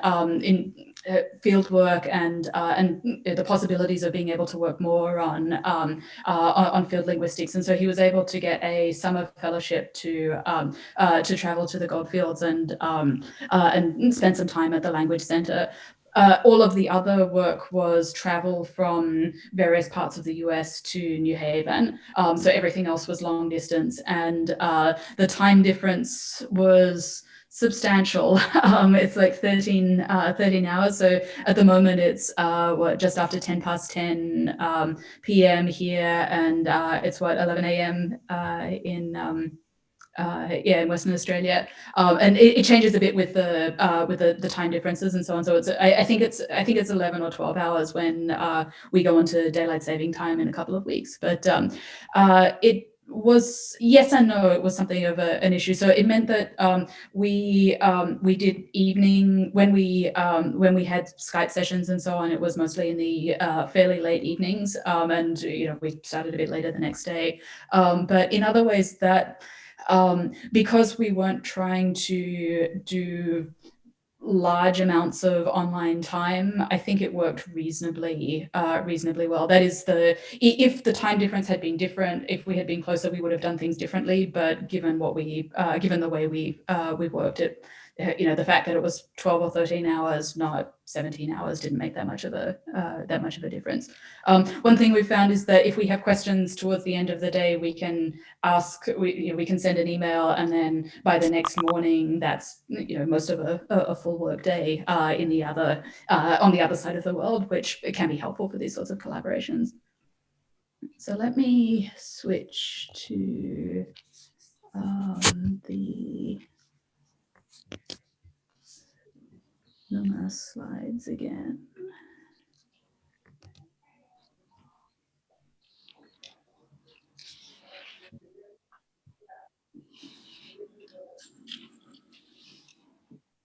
in field work and uh, and the possibilities of being able to work more on um, uh, on field linguistics. And so he was able to get a summer fellowship to um, uh, to travel to the goldfields and um, uh, and spend some time at the language center. Uh, all of the other work was travel from various parts of the US to New Haven. Um, so everything else was long distance and the time difference was substantial. Um, it's like 13, uh, 13 hours. So at the moment it's uh, what just after 10 past 10 um, p.m. here, and uh, it's what 11 a.m. Uh, in um, uh, yeah in Western Australia, um, and it, it, changes a bit with the uh, with the, the time differences and so on. So it's I, I, think it's I think it's 11 or 12 hours when we go into daylight saving time in a couple of weeks. But um, it was yes and no it was something of a, an issue. So it meant that um, we um, we did evening when we um, when we had skype sessions and so on it was mostly in the uh, fairly late evenings um, and you know we started a bit later the next day. Um, but in other ways that um, because we weren't trying to do large amounts of online time, I think it worked reasonably, uh, reasonably well. That is the, if the time difference had been different, if we had been closer, we would have done things differently. But given what we, uh, given the way we, uh, we worked it, you know, the fact that it was 12 or 13 hours, not 17 hours didn't make that much of a uh, that much of a difference. Um, one thing we've found is that if we have questions towards the end of the day, we can ask, we, you know, we can send an email and then by the next morning, that's, you know, most of a, a, a full work day uh, in the other, uh, on the other side of the world, which can be helpful for these sorts of collaborations. So let me switch to um, the Numa slides again.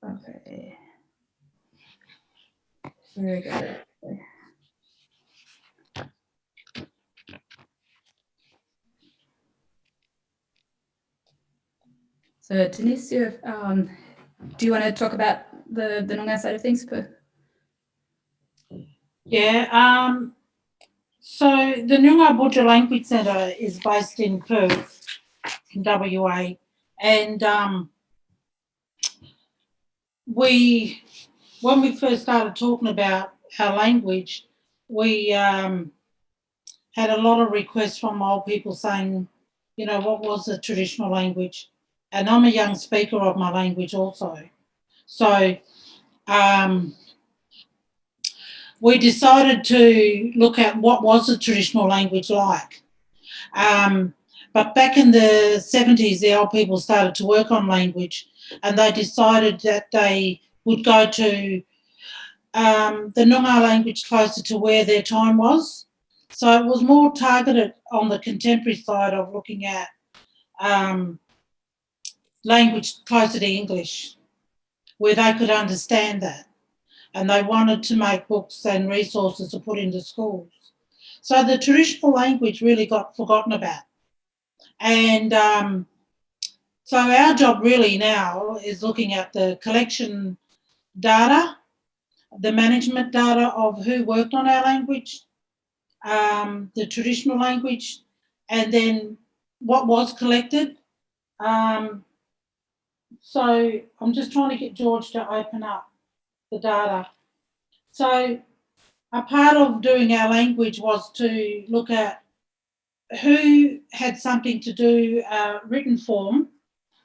Okay. Very good. So Denise, um, do you want to talk about the, the Noongar side of things? Per- Yeah, um, so the Noongar Boodjar Language Centre is based in Perth, in WA, and um, we, when we first started talking about our language, we um, had a lot of requests from old people saying, you know, what was the traditional language? And I'm a young speaker of my language also. So um, we decided to look at what was the traditional language like. Um, but back in the 70s, the old people started to work on language and they decided that they would go to um, the Noongar language closer to where their time was. So it was more targeted on the contemporary side of looking at um, language closer to English, where they could understand that. And they wanted to make books and resources to put into schools. So the traditional language really got forgotten about. And um, so our job really now is looking at the collection data, the management data of who worked on our language, um, the traditional language, and then what was collected. Um, so I'm just trying to get George to open up the data. So a part of doing our language was to look at who had something to do uh, written form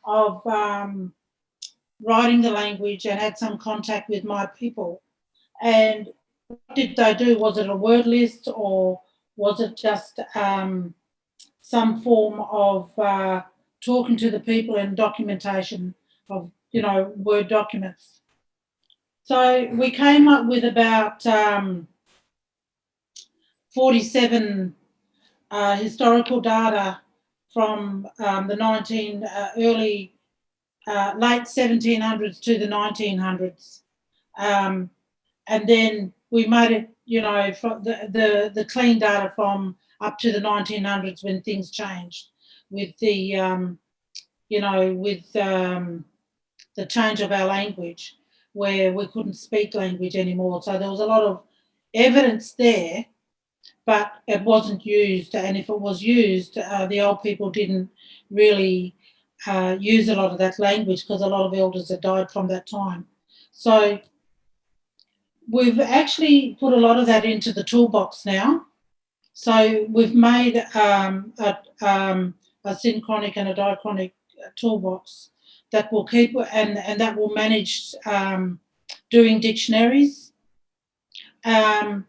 of um, writing the language and had some contact with my people. And what did they do? Was it a word list or was it just um, some form of uh, talking to the people and documentation of, you know, Word documents? So we came up with about um, 47 uh, historical data from um, the 19 uh, early, uh, late 1700s to the 1900s. Um, and then we made it, you know, from the, the, the clean data from up to the 1900s when things changed with the, um, you know, with um, the change of our language where we couldn't speak language anymore. So there was a lot of evidence there, but it wasn't used. And if it was used, uh, the old people didn't really uh, use a lot of that language because a lot of elders had died from that time. So we've actually put a lot of that into the toolbox now. So we've made um, a, um, a synchronic and a diachronic toolbox that will keep and, and that will manage um, doing dictionaries. Um,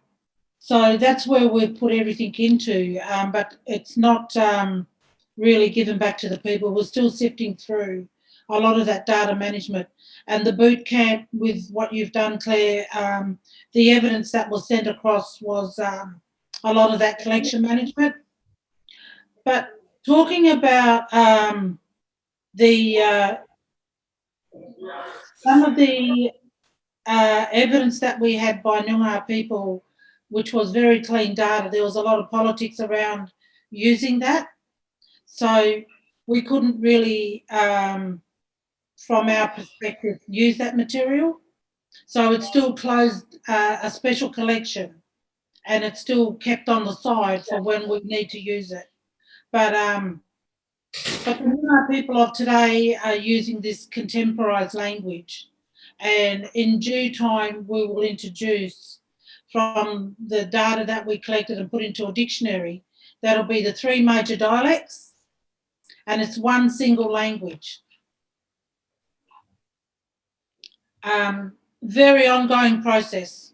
so that's where we've put everything into, um, but it's not um, really given back to the people. We're still sifting through a lot of that data management and the boot camp with what you've done, Claire, um, the evidence that was sent across was um, a lot of that collection management. But talking about um, the uh, some of the uh, evidence that we had by Noongar people, which was very clean data, there was a lot of politics around using that. So we couldn't really, um, from our perspective, use that material. So it's still closed uh, a special collection and it's still kept on the side for when we need to use it. But um, but the Noongar people of today are using this contemporised language And in due time, we will introduce from the data that we collected and put into a dictionary, that'll be the three major dialects and it's one single language. Um, very ongoing process.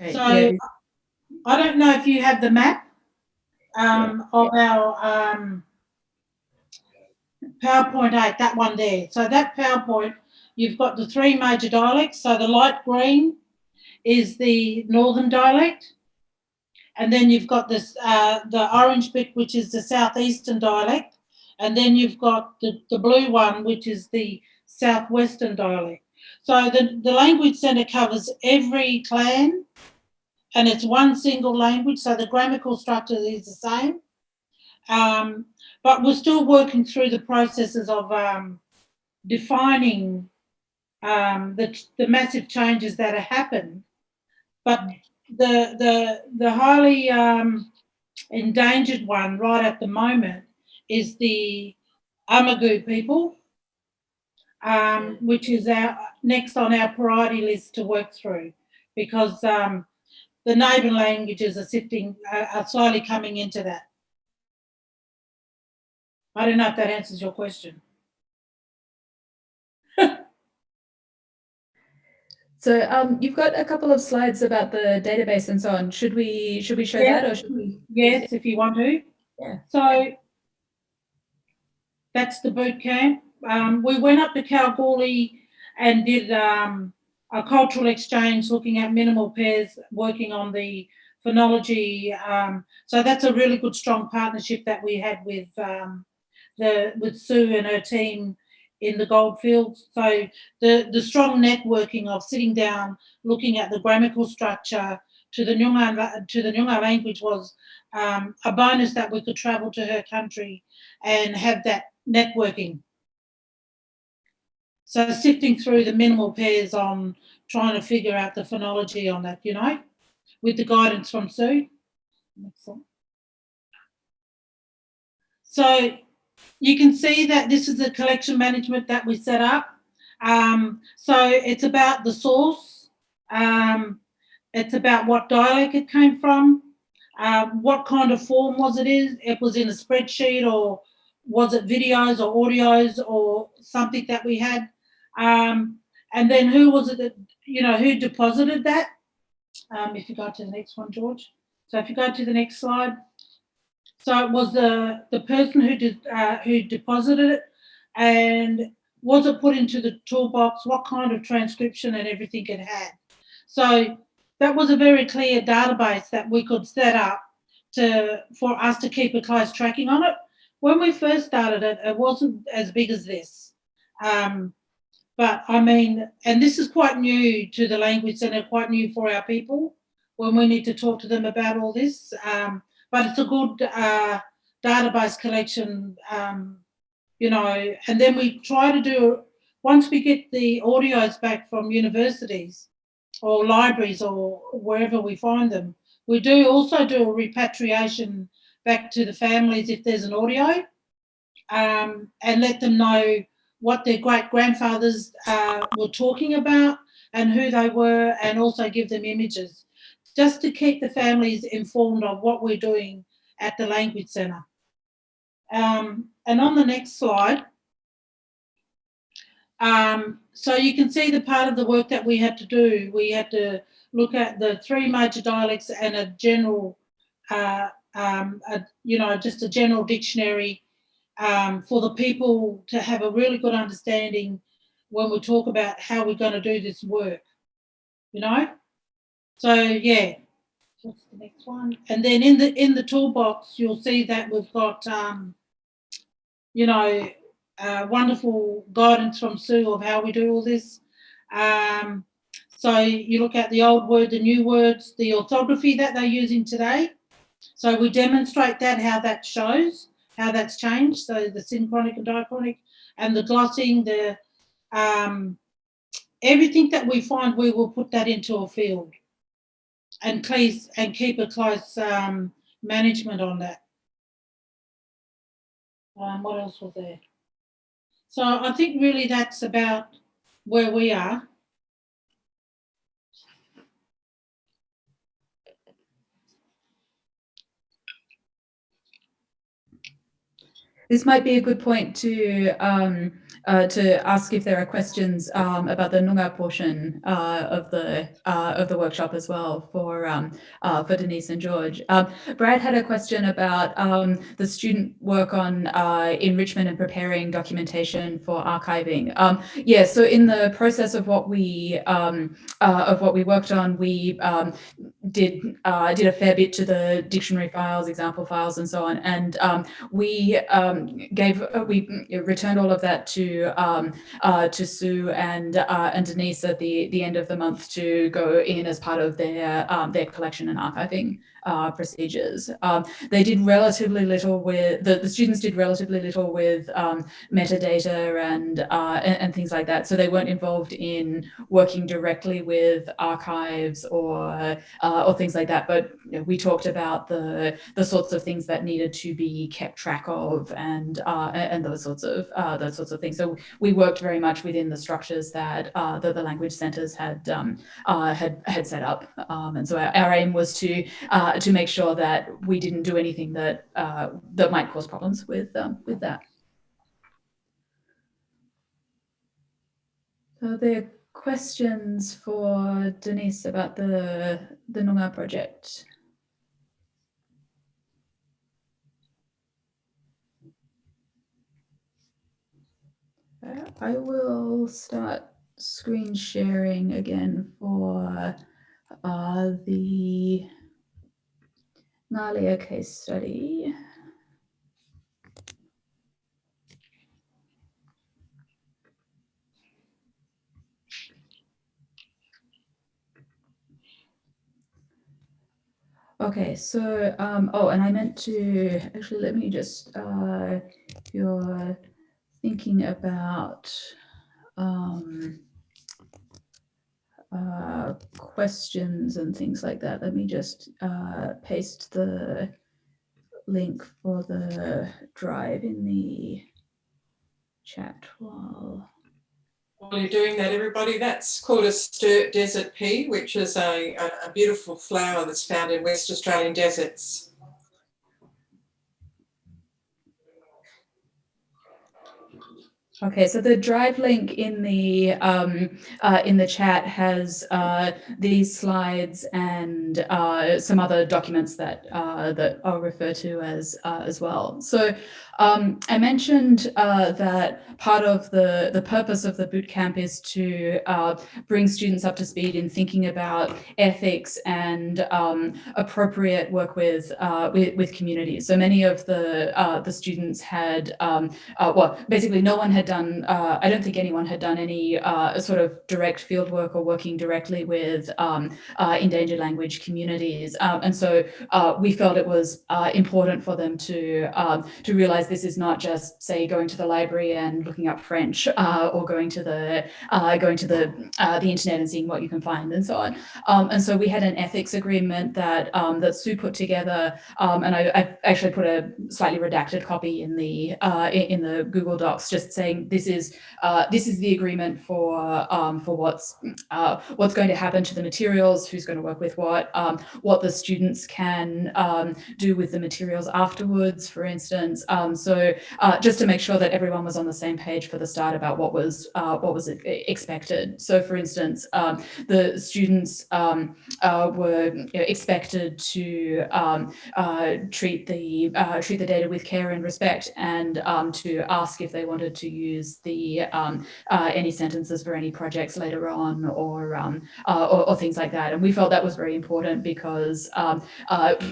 Okay, So yeah. I don't know if you have the map um, of our um, PowerPoint 8, that one there. So that PowerPoint, you've got the three major dialects. So the light green is the northern dialect. And then you've got this, uh, the orange bit, which is the southeastern dialect. And then you've got the, the blue one, which is the southwestern dialect. So the, the language centre covers every clan and it's one single language, so the grammatical structure is the same. Um, but we're still working through the processes of um, defining um, the, the massive changes that have happened. But the, the, the highly um, endangered one right at the moment is the Amangu people, um, which is our next on our priority list to work through because um, the neighbouring languages are sifting, uh, are slowly coming into that. I don't know if that answers your question. So um, you've got a couple of slides about the database and so on. Should we should we show that or should we? Yes, if you want to. Yeah. So that's the boot camp. Um, we went up to Kalgoorlie and did um, a cultural exchange looking at minimal pairs, working on the phonology. Um, so that's a really good, strong partnership that we had with um, the with Sue and her team in the goldfields. So the the strong networking of sitting down, looking at the grammatical structure to the Nyungan to the Nyungan language was um, a bonus that we could travel to her country and have that networking. So sifting through the minimal pairs on trying to figure out the phonology on that, you know, with the guidance from Sue. So you can see that this is the collection management that we set up. Um, so it's about the source. Um, it's about what dialect it came from. Uh, what kind of form was it in? It was in a spreadsheet or was it videos or audios or something that we had? Um, and then who was it that, you know, who deposited that? Um, if you go to the next one, George. So if you go to the next slide. So it was the, the person who did, uh, who deposited it and was it put into the toolbox? What kind of transcription and everything it had? So that was a very clear database that we could set up to for us to keep a close tracking on it. When we first started it, it wasn't as big as this. Um, but I mean, and this is quite new to the Language Centre, quite new for our people when we need to talk to them about all this. Um, but it's a good uh, database collection, um, you know, and then we try to do, once we get the audios back from universities or libraries or wherever we find them, we do also do a repatriation back to the families if there's an audio um, and let them know what their great grandfathers uh, were talking about and who they were and also give them images just to keep the families informed of what we're doing at the Language Centre. Um, and on the next slide, um, so you can see the part of the work that we had to do. We had to look at the three major dialects and a general, uh, um, a, you know, just a general dictionary um, for the people to have a really good understanding when we talk about how we're going to do this work, you know? So yeah, what's the next one? And then in the in the toolbox, you'll see that we've got, um, you know, uh, wonderful guidance from Sue of how we do all this. Um, so you look at the old word, the new words, the orthography that they're using today. So we demonstrate that, how that shows, how that's changed. So the synchronic and diachronic and the glossing, the um, everything that we find, we will put that into a field and please and keep a close um, management on that. Um, what else was there? So I think really that's about where we are. This might be a good point to um, uh, to ask if there are questions um, about the Noongar portion uh, of the uh, of the workshop as well for um, uh, for Denise and George. Um, Brad had a question about um, the student work on uh, enrichment and preparing documentation for archiving. Um, yeah, so in the process of what we uh, of what we worked on, we did did a fair bit to the dictionary files, example files, and so on, and we gave we returned all of that to um, uh, to Sue and uh, and Denise at the the end of the month to go in as part of their um, their collection and archiving uh, procedures. Um, they did relatively little with, the, the students did relatively little with um, metadata and, uh, and, and, things like that. So they weren't involved in working directly with archives or, uh, or things like that. But you know, we talked about the, the sorts of things that needed to be kept track of and, uh, and those sorts of, uh, those sorts of things. So we worked very much within the structures that, uh, that the language centers had, um, had, had set up. Um, and so our, our aim was to to make sure that we didn't do anything that uh, that might cause problems with um, with that. So there are questions for Denise about the the Noongar project. Uh, I will start screen sharing again for uh, the Ngalia case study. Okay, so, um, oh, and I meant to, actually, let me just, uh, you're thinking about, um, uh, questions and things like that, let me just uh, paste the link for the drive in the chat while while you're doing that, everybody, that's called a sturt desert pea, which is a, a, beautiful flower that's found in West Australian deserts. Okay, so the drive link in the um, uh, in the chat has uh, these slides and uh, some other documents that uh, that I'll refer to as uh, as well. So um, I mentioned uh, that part of the, the purpose of the bootcamp is to bring students up to speed in thinking about ethics and um, appropriate work with, with, with communities. So many of the the students had, um, well, basically no one had done, uh, I don't think anyone had done any sort of direct field work or working directly with um, endangered language communities. Um, and so we felt it was important for them to, um, to realize this is not just say going to the library and looking up French uh, or going to the uh, going to the uh, the internet and seeing what you can find and so on. Um, and so we had an ethics agreement that um, that Sue put together, um, and I, I, actually put a slightly redacted copy in the uh, in the Google Docs, just saying this is uh, this is the agreement for um, for what's uh, what's going to happen to the materials, who's going to work with what, um, what the students can um, do with the materials afterwards, for instance. Um, so uh, just to make sure that everyone was on the same page for the start about what was uh, what was expected. So for instance, um, the students uh, were you know, expected to uh, treat the treat the data with care and respect and to ask if they wanted to use the um, uh, any sentences for any projects later on or, or, or things like that. And we felt that was very important because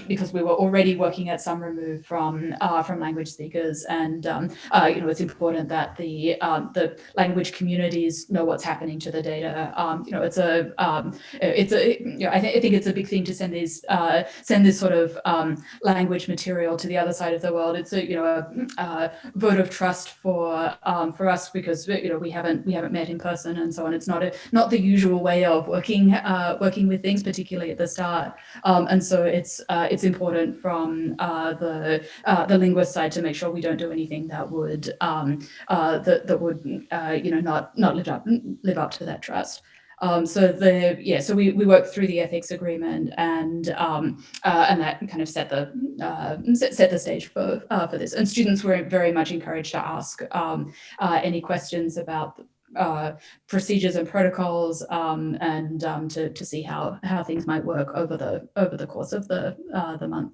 because we were already working at some remove from from language speakers. And um, uh, you know it's important that the um, the language communities know what's happening to the data. Um, you know it's a um, it's a you know, I, th I, think it's a big thing to send these uh, send this sort of um, language material to the other side of the world. It's a you know a, a vote of trust for um, for us because you know we haven't we haven't met in person and so on. It's not a not the usual way of working uh, working with things, particularly at the start. Um, and so it's uh, it's important from uh, the uh, the linguist side to make sure we don't do anything that would um, uh, that that would uh, you know not not live up live up to that trust. Um, so the yeah, so we we worked through the ethics agreement and um, uh, and that kind of set the uh, set, set the stage for uh, for this. And students were very much encouraged to ask um, uh, any questions about uh, procedures and protocols um, and um, to to see how how things might work over the over the course of the uh, the month.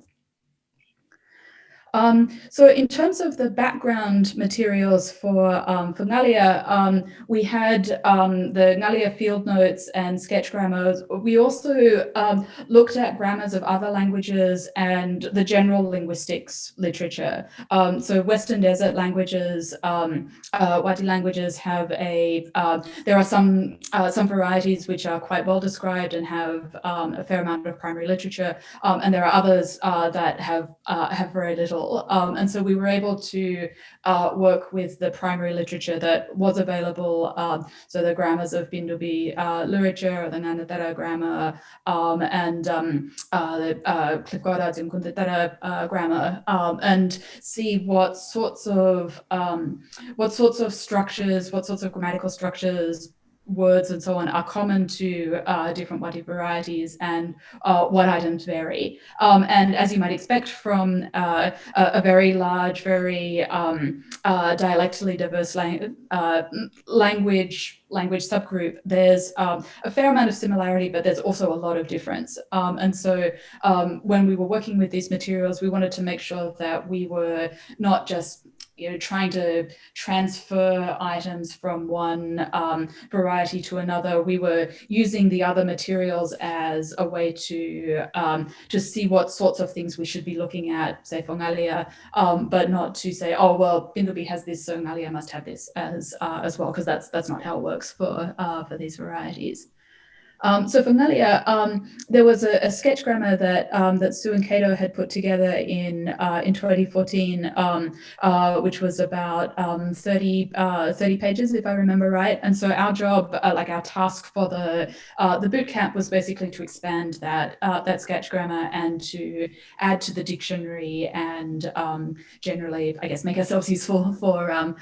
Um, so in terms of the background materials for, um, for Ngalia, um, we had um, the Ngalia field notes and sketch grammars. We also um, looked at grammars of other languages and the general linguistics literature. Um, so Western Desert languages, uh, Wadi languages have a, uh, there are some, uh, some varieties which are quite well described and have a fair amount of primary literature. and there are others uh, that have, uh, have very little um, and so we were able to uh, work with the primary literature that was available. Um, so the grammars of Bindubi uh, literature, the Ngaanyatjarra grammar, um, and um, uh, the uh, Kuntatara uh, grammar, um, and see what sorts of um, what sorts of structures, what sorts of grammatical structures words and so on are common to uh, different Wati varieties and uh, what items vary. Um, and as you might expect from uh, a, very large, very um, uh, dialectally diverse lang uh, language language subgroup, there's um, a fair amount of similarity, but there's also a lot of difference. Um, and so um, when we were working with these materials, we wanted to make sure that we were not just you know, trying to transfer items from one um, variety to another. We were using the other materials as a way to um, to see what sorts of things we should be looking at, say for Ngalia, um, but not to say, oh well, Bindubi has this, so Ngalia must have this as uh, as well, because that's that's not how it works for uh, for these varieties. Um, so for Ngalia, um, there was a, a, sketch grammar that um, that Sue and Cato had put together in uh, in 2014, um, uh, which was about um, 30 uh, 30 pages, if I remember right. And so our job, uh, like our task for the uh, the boot camp, was basically to expand that uh, that sketch grammar and to add to the dictionary and um, generally, I guess, make ourselves useful for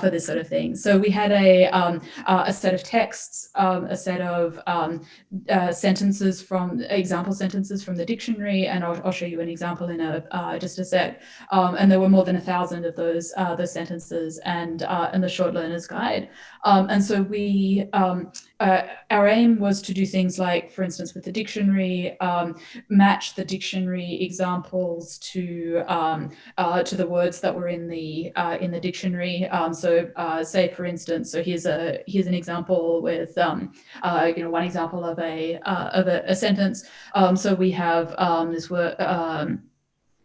for this sort of thing. So we had a a set of texts, a set of uh, sentences from example sentences from the dictionary, and I'll, I'll show you an example in a uh, just a sec. Um, and there were more than a thousand of those uh, those sentences, and uh, in the short learner's guide. Um, and so we um, uh, our aim was to do things like, for instance, with the dictionary, um, match the dictionary examples to um, uh, to the words that were in the in the dictionary. Um, so say, for instance, so here's a here's an example with you know one example of a uh, of a, a sentence. Um, so we have um, this word.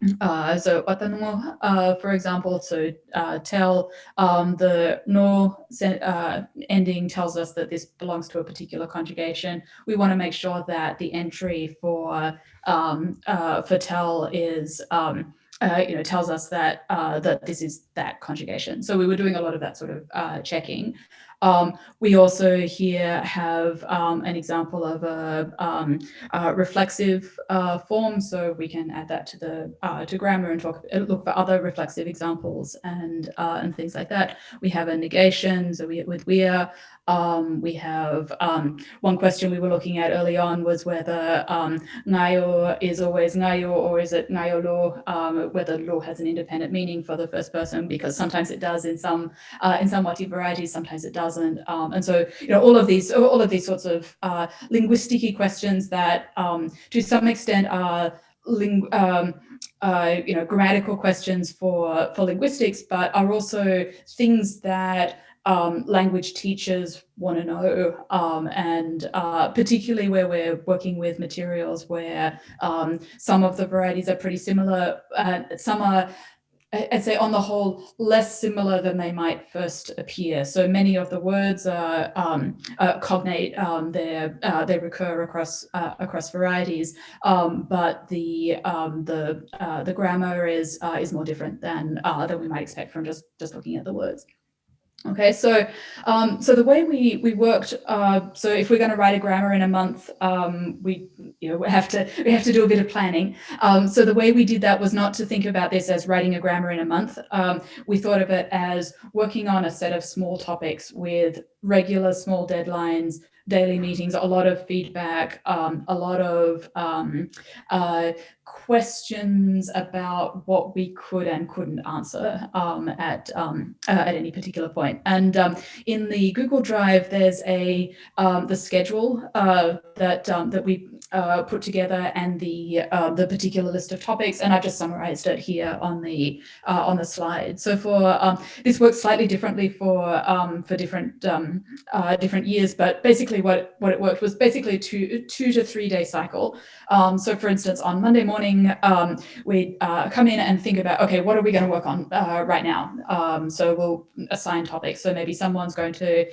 Um, uh, so watanumo, uh, for example, to uh, tell um, the no uh, ending tells us that this belongs to a particular conjugation. We want to make sure that the entry for um, uh, for tell is um, uh, you know, tells us that that this is that conjugation. So we were doing a lot of that sort of checking. Um, we also here have um, an example of a, um, a reflexive uh, form, so we can add that to the uh, to grammar and talk look for other reflexive examples and uh, and things like that. We have a negation, so we with we're um, we have um, one question we were looking at early on was whether um, ngayo is always ngayo or is it ngayo lo, um, whether lo has an independent meaning for the first person, because sometimes it does in some uh, in some Wati varieties, sometimes it doesn't. Um, and so, you know, all of these all of these sorts of uh, linguistic questions that um, to some extent are ling um, uh, you know, grammatical questions for, for linguistics, but are also things that um, language teachers want to know, um, and uh, particularly where we're working with materials where um, some of the varieties are pretty similar, uh, some are I'd say on the whole, less similar than they might first appear. So many of the words are um, uh, cognate, um, uh, they recur across uh, across varieties, um, but the um, the uh, the grammar is uh, is more different than uh, than we might expect from just just looking at the words. Okay, so um, so the way we we worked, uh, so if we're going to write a grammar in a month, um, we you know we have to we have to do a bit of planning. Um, so the way we did that was not to think about this as writing a grammar in a month. Um, we thought of it as working on a set of small topics with regular small deadlines, daily meetings, a lot of feedback, um, a lot of um, uh, questions about what we could and couldn't answer um, at um, uh, at any particular point. And um, in the Google Drive, there's a um, the schedule uh, that that we uh, put together and the uh, the particular list of topics, and I've just summarized it here on the uh, on the slide. So for um, this works slightly differently for um, for different um, uh, different years, but basically what what it worked was basically two two to three day cycle. Um, so for instance, on Monday morning, um, we uh, come in and think about okay, what are we going to work on uh, right now? So we'll assign topics. So maybe someone's going to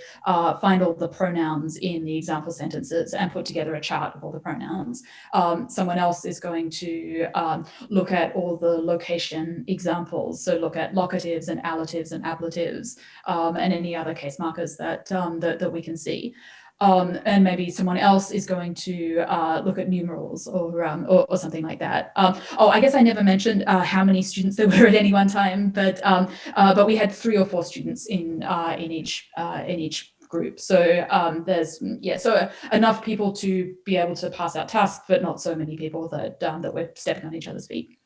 find all the pronouns in the example sentences and put together a chart of all the pronouns pronouns. Um, someone else is going to um, look at all the location examples. So look at locatives and allatives and ablatives um, and any other case markers that, um, that, that we can see. Um, and maybe someone else is going to uh, look at numerals or, um, or, or, something like that. Um, oh, I guess I never mentioned uh, how many students there were at any one time, but uh, but we had three or four students in uh, in each uh, in each group. So um, there's, mm, yeah, so enough people to be able to pass out tasks, but not so many people that, um, that we're stepping on each other's feet.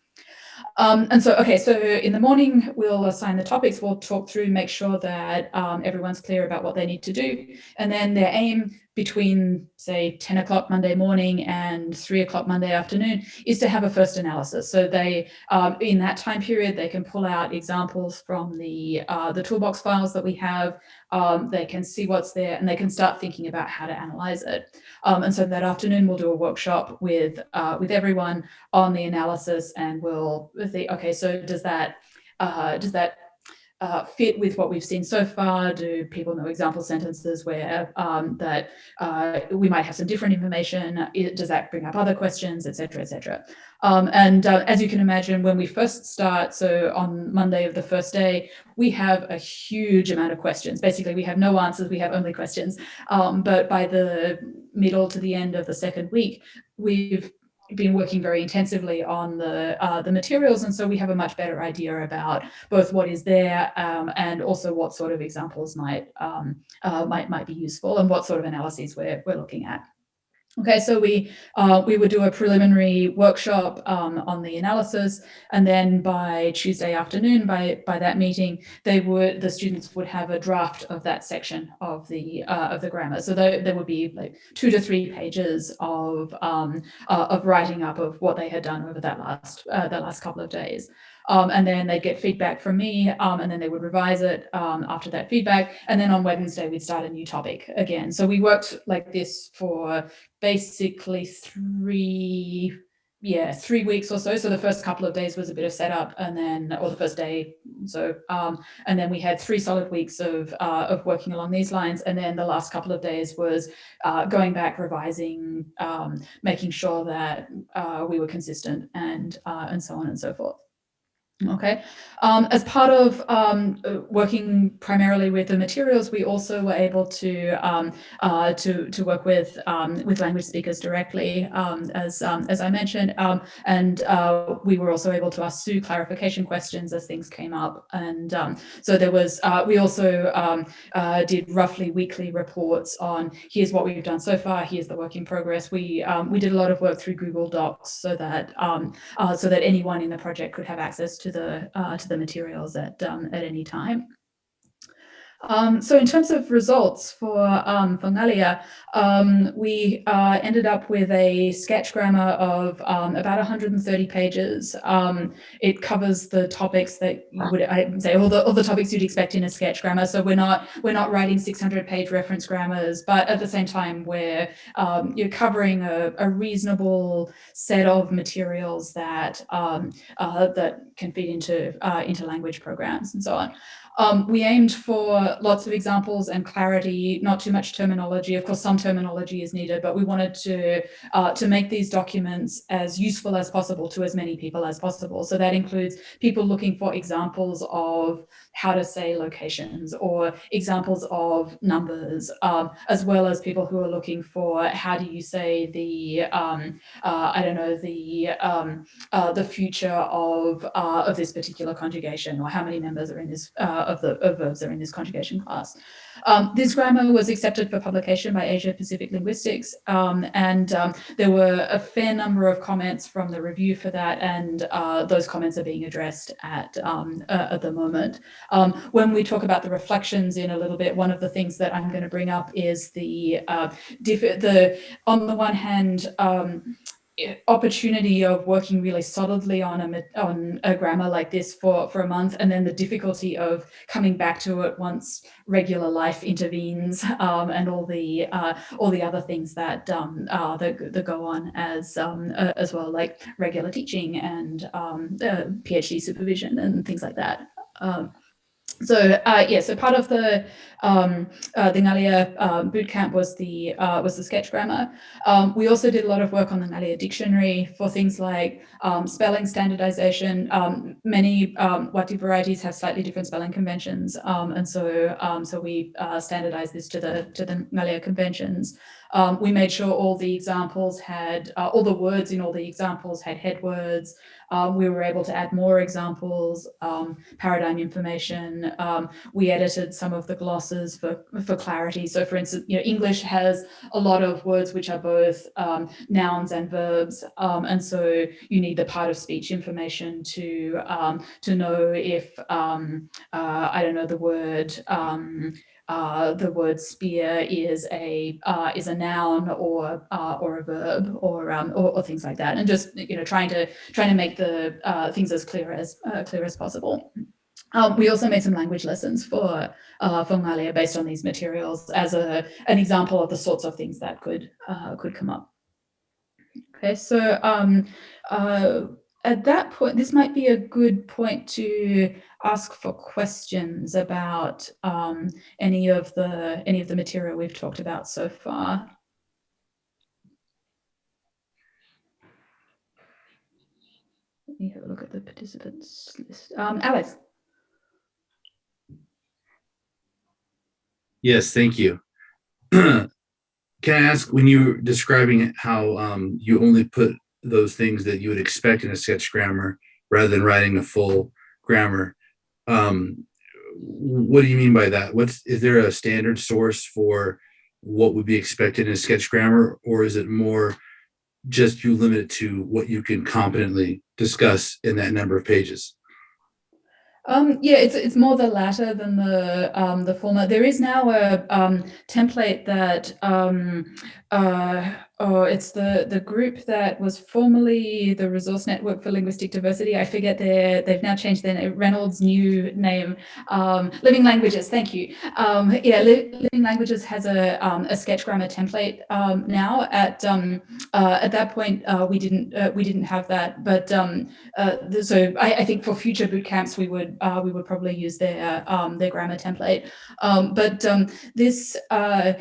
Um, and so, okay, so in the morning, we'll assign the topics, we'll talk through, make sure that um, everyone's clear about what they need to do. And then their aim between say 10 o'clock Monday morning and three o'clock Monday afternoon is to have a first analysis. So they, um, in that time period, they can pull out examples from the, uh, the toolbox files that we have. Um, they can see what's there and they can start thinking about how to analyze it. Um, and so that afternoon, we'll do a workshop with, uh, with everyone on the analysis and we'll think, okay, so does that, uh, does that uh, fit with what we've seen so far? Do people know example sentences where um, that uh, we might have some different information? Does that bring up other questions, etc., etc.? Um, and uh, as you can imagine, when we first start, so on Monday of the first day, we have a huge amount of questions. Basically, we have no answers, we have only questions. Um, but by the middle to the end of the second week, we've been working very intensively on the uh, the materials and so we have a much better idea about both what is there um, and also what sort of examples might um, uh, might might be useful and what sort of analyses we're, we're looking at. Okay, so we uh, we would do a preliminary workshop um, on the analysis, and then by Tuesday afternoon, by by that meeting, they would the students would have a draft of that section of the uh, of the grammar. So there, there would be like two to three pages of um, uh, of writing up of what they had done over that last uh, that last couple of days. Um, and then they'd get feedback from me um, and then they would revise it um, after that feedback. And then on Wednesday, we'd start a new topic again. So we worked like this for basically three, yeah, three weeks or so. So the first couple of days was a bit of setup and then, or the first day. So, um, and then we had three solid weeks of, uh, of working along these lines. And then the last couple of days was uh, going back, revising, um, making sure that uh, we were consistent and, uh, and so on and so forth. Okay, um, as part of um, uh, working primarily with the materials, we also were able to um, uh, to to work with um, with language speakers directly, um, as um, as I mentioned, and uh, we were also able to ask Sue clarification questions as things came up, and so there was uh, we also uh, did roughly weekly reports on here's what we've done so far, here's the work in progress. We we did a lot of work through Google Docs so that uh, so that anyone in the project could have access to the uh, to the materials at um, at any time. Um, so in terms of results for, um, for Ngalia, um, we uh, ended up with a sketch grammar of um, about 130 pages. Um, it covers the topics that you would I say all the all the topics you'd expect in a sketch grammar. So we're not we're not writing 600 page reference grammars, but at the same time we're um, you're covering a, a, reasonable set of materials that uh, that can feed into uh, into language programs and so on. Um, we aimed for lots of examples and clarity, not too much terminology. Of course, some terminology is needed, but we wanted to, uh, to make these documents as useful as possible to as many people as possible. So that includes people looking for examples of how to say locations or examples of numbers, um, as well as people who are looking for how do you say the, um, uh, I don't know, the, um, uh, the future of, uh, of this particular conjugation or how many members are in this, uh, of the of verbs are in this conjugation class. Um, this grammar was accepted for publication by Asia Pacific Linguistics, um, and there were a fair number of comments from the review for that, and uh, those comments are being addressed at, um, uh, at the moment. Um, when we talk about the reflections in a little bit, one of the things that I'm going to bring up is the, uh, the on the one hand, um, opportunity of working really solidly on a on a grammar like this for for a month and then the difficulty of coming back to it once regular life intervenes um, and all the uh, all the other things that um, uh, that, that go on as um, uh, as well like regular teaching and um, PhD supervision and things like that. Um, so uh, yeah, so part of the um, uh, the Ngalia uh, bootcamp was the uh, was the sketch grammar. Um, we also did a lot of work on the Ngalia dictionary for things like um, spelling standardization. Um, many um, Wati varieties have slightly different spelling conventions, um, and so so we uh, standardized this to the to the Ngalia conventions. We made sure all the examples had uh, all the words in all the examples had head words. Um, we were able to add more examples, um, paradigm information. Um, we edited some of the glosses for, for clarity. So for instance, you know, English has a lot of words which are both um, nouns and verbs. Um, and so you need the part of speech information to, um, to know if, uh, I don't know, the word uh, the word spear is a uh, is a noun or uh, or a verb or, um, or, or things like that, and just you know trying to trying to make the uh, things as clear as uh, clear as possible. Um, we also made some language lessons for uh, for Ngalia based on these materials as a an example of the sorts of things that could could come up. Okay, so um, at that point, this might be a good point to ask for questions about um, any of the any of the material we've talked about so far. Let me have a look at the participants list. Um. Yes, thank you. Can I ask, when you were describing how um, you only put those things that you would expect in a sketch grammar rather than writing a full grammar. Um, what do you mean by that? What's is there a standard source for what would be expected in a sketch grammar, or is it more just you limit it to what you can competently discuss in that number of pages? Um, yeah, it's it's more the latter than the um, the former. There is now a um, template that um, uh, oh, it's the the group that was formerly the Resource Network for Linguistic Diversity. I forget their they've now changed their name, Reynolds' new name, um, Living Languages. Thank you. Um, yeah, Li Living Languages has a a sketch grammar template now. At uh, at that point, uh, we didn't uh, we didn't have that, but uh, so I, I, think for future boot camps we would uh, we would probably use their their grammar template. but this uh,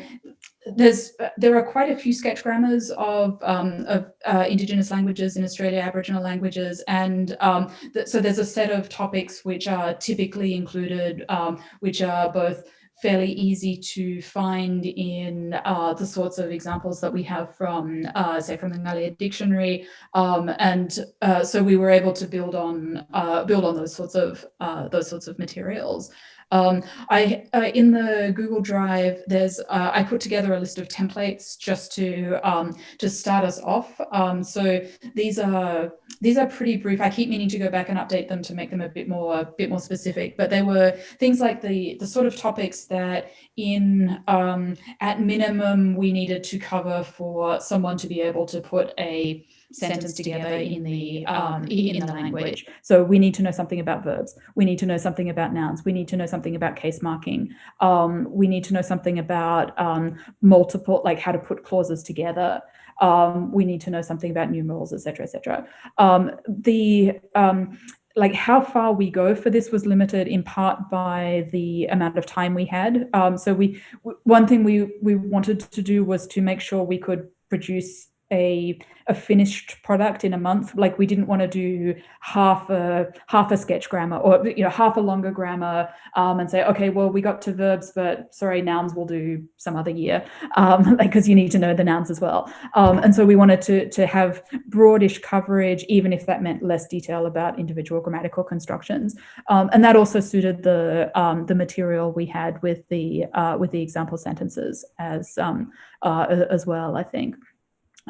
there's there are quite a few sketch grammars of, um, of uh, Indigenous languages in Australia, Aboriginal languages, and um, th so there's a set of topics which are typically included, um, which are both fairly easy to find in uh, the sorts of examples that we have from, uh, say, from the Ngalia dictionary, um, and uh, so we were able to build on uh, build on those sorts of uh, those sorts of materials. Um, I uh, in the Google Drive, there's uh, I put together a list of templates just to um, to start us off. Um, so these are these are pretty brief. I keep meaning to go back and update them to make them a bit more a bit more specific. But they were things like the the sort of topics that in um, at minimum we needed to cover for someone to be able to put a sentence together in the um, in the language. So we need to know something about verbs. We need to know something about nouns. We need to know something about case marking. Um, we need to know something about um, multiple, like how to put clauses together. Um, we need to know something about numerals, etc., etc. Um, the um, like how far we go for this was limited in part by the amount of time we had. Um, so we one thing we we wanted to do was to make sure we could produce a, a finished product in a month. Like we didn't want to do half a half a sketch grammar or you know half a longer grammar um, and say, okay, well we got to verbs, but sorry, nouns we'll do some other year, um, because you need to know the nouns as well. Um, and so we wanted to to have broadish coverage, even if that meant less detail about individual grammatical constructions. Um, and that also suited the um, the material we had with the uh, with the example sentences as um, uh, as well, I think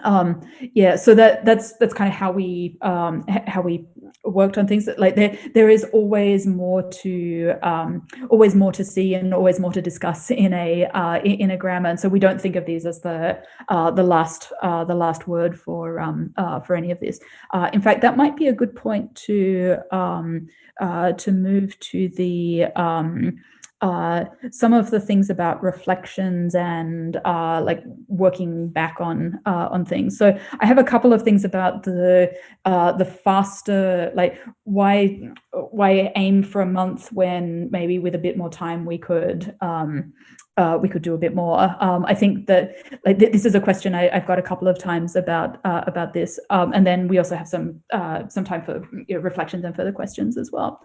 um yeah so that that's that's kind of how we um how we worked on things. Like there there is always more to um always more to see and always more to discuss in a uh in, a grammar. And so we don't think of these as the uh the last uh the last word for um uh for any of this. Uh in fact that might be a good point to um uh to move to the um uh, some of the things about reflections and uh, like working back on uh, on things. So I have a couple of things about the uh, the faster like why why aim for a month when maybe with a bit more time we could um, uh, we could do a bit more. Um, I think that like, th this is a question I, have got a couple of times about uh, about this, um, and then we also have some some time for you know, reflections and further questions as well.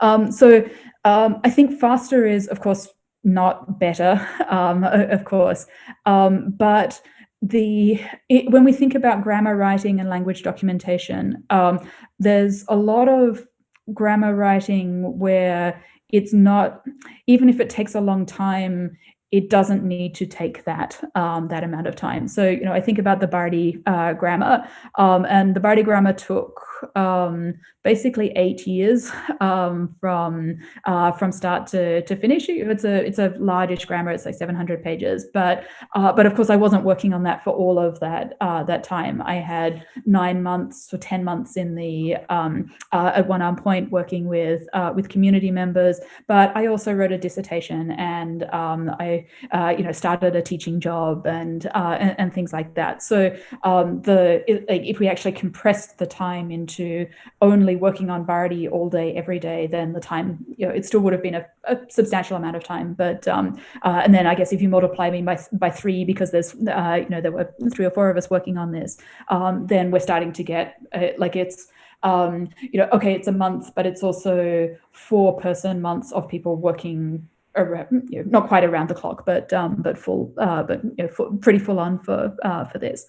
Um, so um, I think faster is, of course, not better, um, of course, um, but the it, when we think about grammar writing and language documentation, um, there's a lot of grammar writing where it's not, even if it takes a long time, it doesn't need to take that um, that amount of time. So, you know, I think about the Bardi uh, grammar, um, and the Bardi grammar took um, basically eight years um, from uh, from start to, to finish. It's a it's a largish grammar. It's like 700 pages, but uh, but of course I wasn't working on that for all of that uh, that time. I had nine months or 10 months in the um, uh, at One Arm Point working with uh, with community members, but I also wrote a dissertation and um, I uh, you know started a teaching job and and, and, things like that. So um, the if we actually compressed the time into only working on Bardi all day, every day, then the time, you know, it still would have been a, a substantial amount of time. But, um, uh, and then I guess if you multiply me by, by three, because there's, uh, you know, there were three or four of us working on this, um, then we're starting to get, uh, like it's, um, you know, okay, it's a month, but it's also four person months of people working around, you know, not quite around the clock, but um, but full, uh, but you know, full, pretty full on for uh, for this.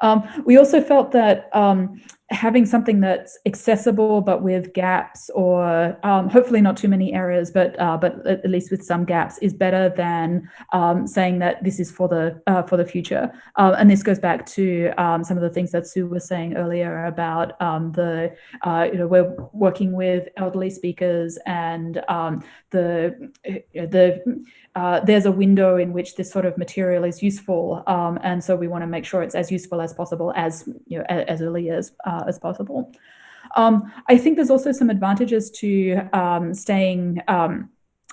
Um, we also felt that um, having something that's accessible but with gaps or um, hopefully not too many errors but uh, but at least with some gaps is better than um, saying that this is for the uh, for the future. Uh, and this goes back to um, some of the things that Sue was saying earlier about um, the uh, you know we're working with elderly speakers and the the uh, there's a window in which this sort of material is useful um, and so we want to make sure it's as useful as possible as you know as, as early as uh, as possible. Um, I think there's also some advantages to um, staying um,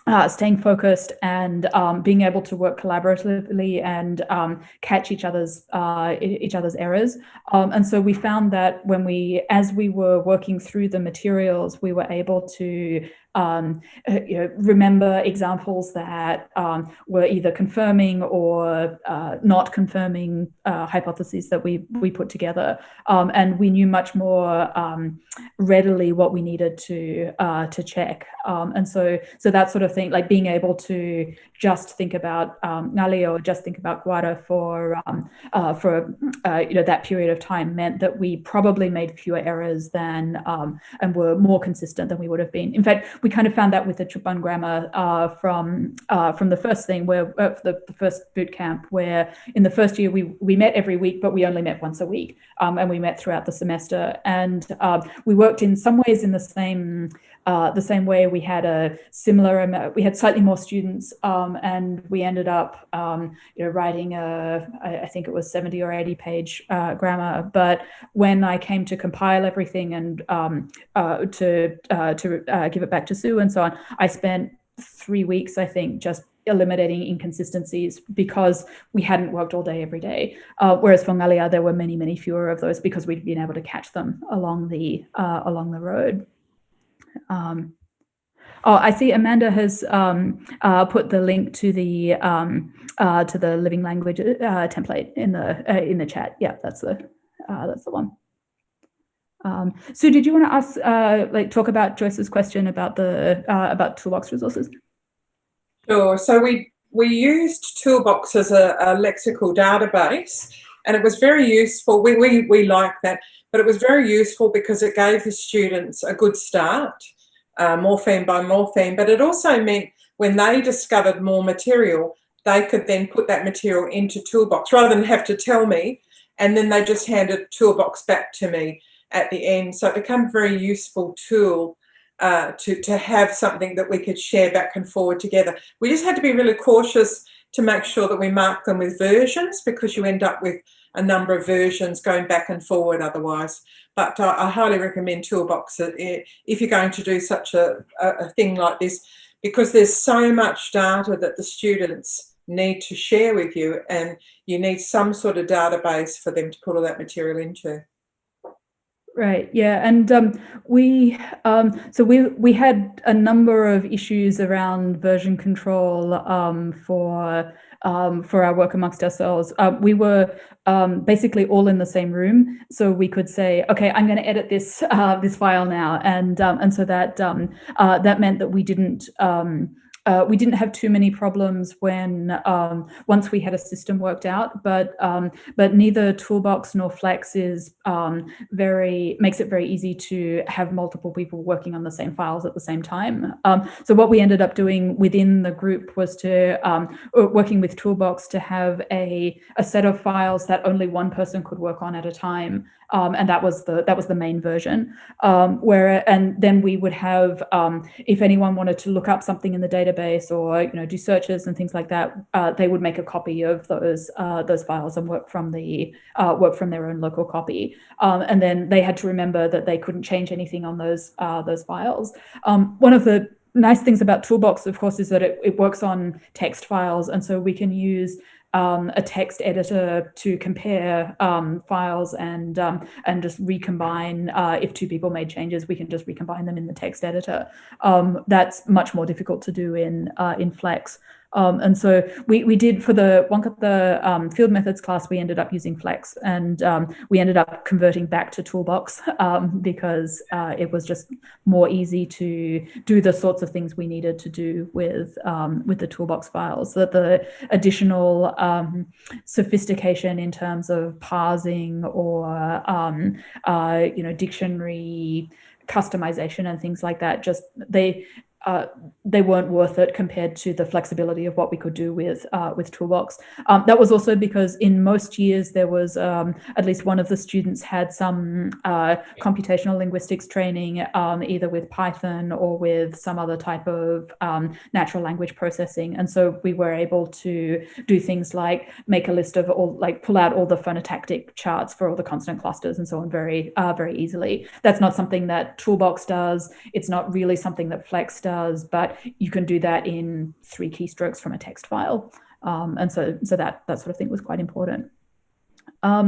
uh, staying focused and um, being able to work collaboratively and um, catch each other's uh, each other's errors. And so we found that when we, as we were working through the materials, we were able to um, uh, you know, remember examples that um, were either confirming or uh, not confirming uh, hypotheses that we we put together, um, and we knew much more um, readily what we needed to uh, to check, um, and so so that sort of thing, like being able to just think about um, or just think about Guara for uh, for uh, you know that period of time meant that we probably made fewer errors than and were more consistent than we would have been. In fact, we kind of found that with the Tjupan grammar uh, from uh, from the first thing where uh, the, the, first boot camp where in the first year we we met every week but we only met once a week. Um, and we met throughout the semester. And um, we worked in some ways in the same uh, the same way we had a similar amount, we had slightly more students um, and we ended up um, you know writing a I think it was 70 or 80 page uh, grammar but when I came to compile everything and um, uh, to uh, to uh, give it back to Sue and so on I spent three weeks I think just eliminating inconsistencies because we hadn't worked all day every day. Uh, whereas for Ngalia, there were many, many fewer of those because we'd been able to catch them along the uh, along the road. Um, oh, I see Amanda has um, uh, put the link to the um, uh, to the living language uh, template in the uh, in the chat. Yeah, that's the uh, that's the one. Um, Sue, did you want to ask, uh, like, talk about Joyce's question about the about toolbox resources? Sure. So we we used Toolbox as a, a lexical database, and it was very useful. We we we like that, but it was very useful because it gave the students a good start, uh, morpheme by morpheme. But it also meant when they discovered more material, they could then put that material into Toolbox rather than have to tell me, and then they just handed Toolbox back to me at the end. So it became a very useful tool uh, to, to have something that we could share back and forward together. We just had to be really cautious to make sure that we mark them with versions because you end up with a number of versions going back and forward otherwise. But uh, I highly recommend Toolbox if you're going to do such a, a thing like this because there's so much data that the students need to share with you and you need some sort of database for them to put all that material into. Right. Yeah, and um, we um, so we we had a number of issues around version control um, for um, for our work amongst ourselves. Uh, we were um, basically all in the same room, so we could say, "Okay, I'm going to edit this uh, this file now," and um, and so that uh, that meant that we didn't uh, we didn't have too many problems when um, once we had a system worked out, but um, but neither Toolbox nor Flex is um, very makes it very easy to have multiple people working on the same files at the same time. Um, so what we ended up doing within the group was to um, working with Toolbox to have a a set of files that only one person could work on at a time. Um, and that was the that was the main version. Um, where and then we would have um, if anyone wanted to look up something in the database or you know do searches and things like that, uh, they would make a copy of those uh, those files and work from the uh, work from their own local copy. Um, and then they had to remember that they couldn't change anything on those uh, those files. Um, one of the nice things about Toolbox, of course, is that it, it works on text files, and so we can use um, a text editor to compare um, files and um, and just recombine. Uh, if two people made changes, we can just recombine them in the text editor. Um, that's much more difficult to do in uh, in Flex. Um, and so we, we did for the one the um, field methods class, we ended up using Flex and um, we ended up converting back to Toolbox um, because uh, it was just more easy to do the sorts of things we needed to do with um, with the Toolbox files. That the additional um, sophistication in terms of parsing or uh, you know dictionary customization and things like that just they uh, they weren't worth it compared to the flexibility of what we could do with uh, with Toolbox. Um, that was also because in most years there was um, at least one of the students had some uh, computational linguistics training um, either with Python or with some other type of um, natural language processing. And so we were able to do things like make a list of all, like pull out all the phonotactic charts for all the consonant clusters and so on very, uh, very easily. That's not something that Toolbox does. It's not really something that Flex does does, but you can do that in three keystrokes from a text file. Um, and so, so that, that sort of thing was quite important. Um,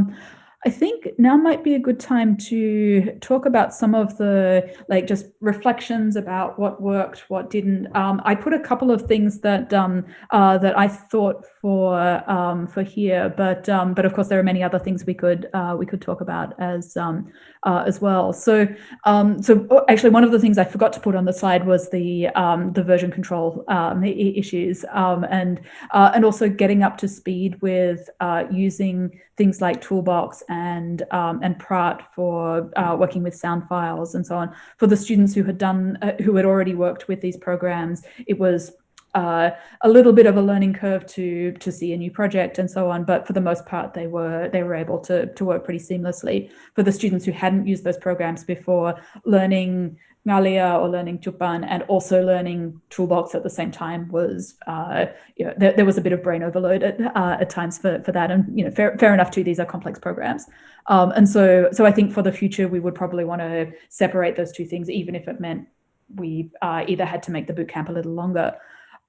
I think now might be a good time to talk about some of the like just reflections about what worked, what didn't. Um, I put a couple of things that um, uh, that I thought for um, for here, but um, but of course there are many other things we could uh, we could talk about as um, uh, as well. So um, so oh, actually one of the things I forgot to put on the slide was the the version control issues and uh, and also getting up to speed with uh, using things like Toolbox and um, and Praat for uh, working with sound files and so on. For the students who had done uh, who had already worked with these programs, it was uh, a little bit of a learning curve to to see a new project and so on. But for the most part, they were they were able to to work pretty seamlessly. For the students who hadn't used those programs before, learning Ngalia or learning Tjupan and also learning Toolbox at the same time was, uh, you know, there, there, was a bit of brain overload at, uh, at times for, for that. And, you know, fair, fair enough too, these are complex programs. Um, and so, so I think for the future, we would probably want to separate those two things, even if it meant we uh, either had to make the bootcamp a little longer.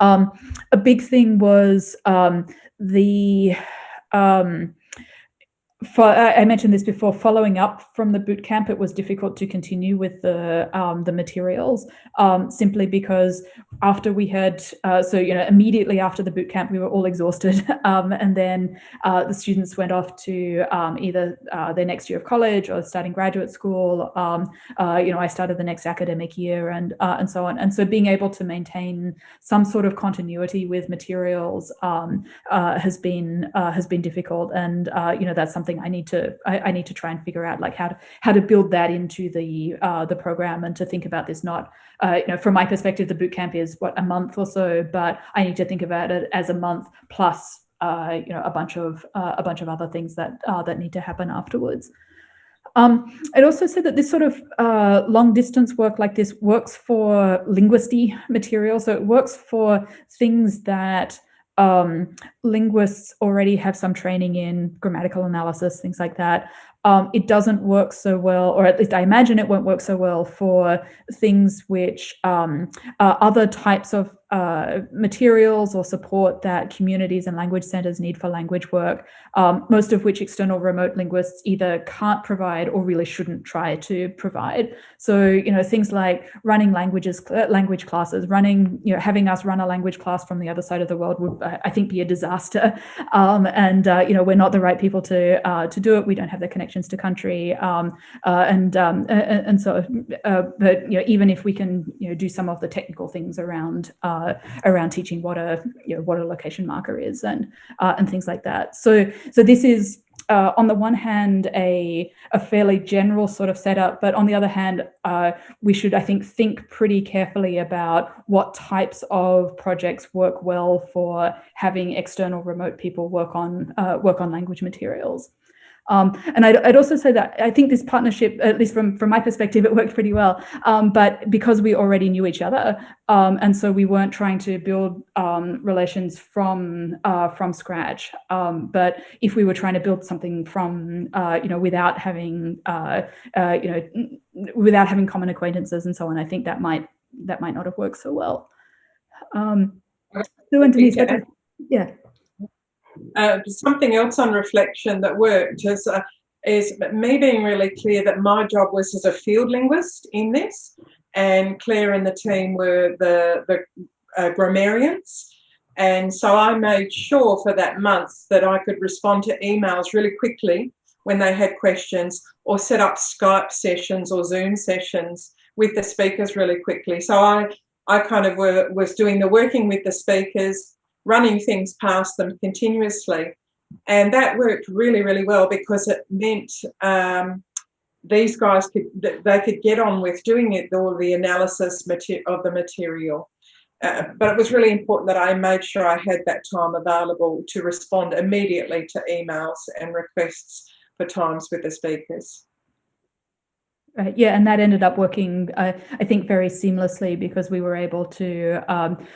Um, a big thing was um, the, um, for, I I mentioned this before, following up from the boot camp, it was difficult to continue with the um, the materials um, simply because after we had, uh, so you know, immediately after the boot camp, we were all exhausted, um, and then uh, the students went off to um, either uh, their next year of college or starting graduate school. Um, uh, you know, I started the next academic year, and uh, and so on. And so, being able to maintain some sort of continuity with materials um, uh, has been has been difficult, and you know, that's something I need to I, I, need to try and figure out like how to how to build that into the uh, the program and to think about this not uh, you know from my perspective the boot camp is what a month or so but I need to think about it as a month plus uh, you know a bunch of uh, a bunch of other things that uh, that need to happen afterwards. Um, I'd also say that this sort of uh, long distance work like this works for linguisty material. So it works for things that um, linguists already have some training in grammatical analysis, things like that. Um, it doesn't work so well, or at least I imagine it won't work so well for things which um, uh, other types of uh, materials or support that communities and language centers need for language work, um, most of which external remote linguists either can't provide or really shouldn't try to provide. So, you know, things like running languages, language classes, running, you know, having us run a language class from the other side of the world would, I think, be a disaster. Um, and, uh, you know, we're not the right people to uh, to do it. We don't have the connections to country. Um, uh, and, um, and, and so, uh, but, you know, even if we can, you know, do some of the technical things around uh, around teaching what a you know, what a location marker is and uh, and things like that. So so this is uh, on the one hand a a fairly general sort of setup, but on the other hand, uh, we should I think think pretty carefully about what types of projects work well for having external remote people work on uh, work on language materials. Um, and I'd, I'd, also say that I think this partnership, at least from, from my perspective, it worked pretty well. Um, but because we already knew each other, um, and so we weren't trying to build um, relations from uh, from scratch. Um, but if we were trying to build something from, uh, you know, without having, uh, uh you know, without having common acquaintances and so on, I think that might that might not have worked so well. Um, so, and Denise, yeah. Uh, something else on reflection that worked is, uh, is me being really clear that my job was as a field linguist in this, and Claire and the team were the, the uh, grammarians. And so I made sure for that month that I could respond to emails really quickly when they had questions or set up Skype sessions or Zoom sessions with the speakers really quickly. So I, I kind of were, was doing the working with the speakers, running things past them continuously. And that worked really, really well because it meant um, these guys could they could get on with doing it all the analysis of the material. Uh, but it was really important that I made sure I had that time available to respond immediately to emails and requests for times with the speakers. Right. Uh, yeah, and that ended up working, uh, I think, very seamlessly because we were able to um,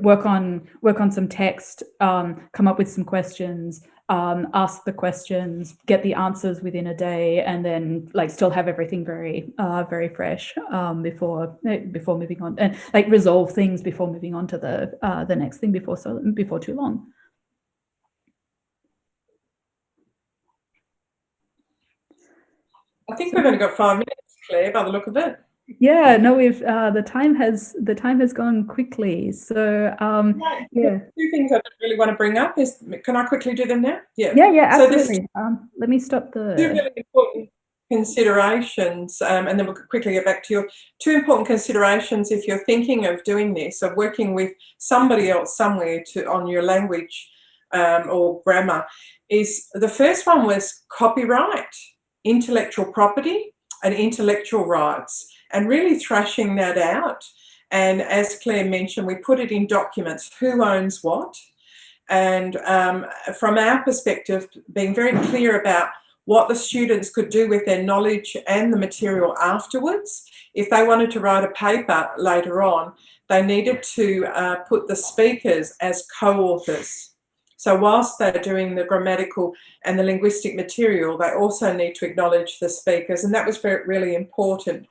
work on work on some text, um, come up with some questions, um, ask the questions, get the answers within a day, and then like still have everything very uh, very fresh um, before eh, before moving on, and like resolve things before moving on to the uh, the next thing before so before too long. I think we've only got five minutes. By the look of it. Yeah, no, we've uh, the time has the time has gone quickly. So um, yeah, two things I really want to bring up is can I quickly do them now? Yeah, yeah, yeah, absolutely. So um, let me stop the two really important considerations, um, and then we'll quickly get back to your two important considerations if you're thinking of doing this, of working with somebody else somewhere to on your language um, or grammar. Is the first one was copyright, intellectual property and intellectual rights and really thrashing that out. And as Claire mentioned, we put it in documents, who owns what. And um, from our perspective, being very clear about what the students could do with their knowledge and the material afterwards. If they wanted to write a paper later on, they needed to uh, put the speakers as co-authors. So whilst they're doing the grammatical and the linguistic material, they also need to acknowledge the speakers, and that was very, really important.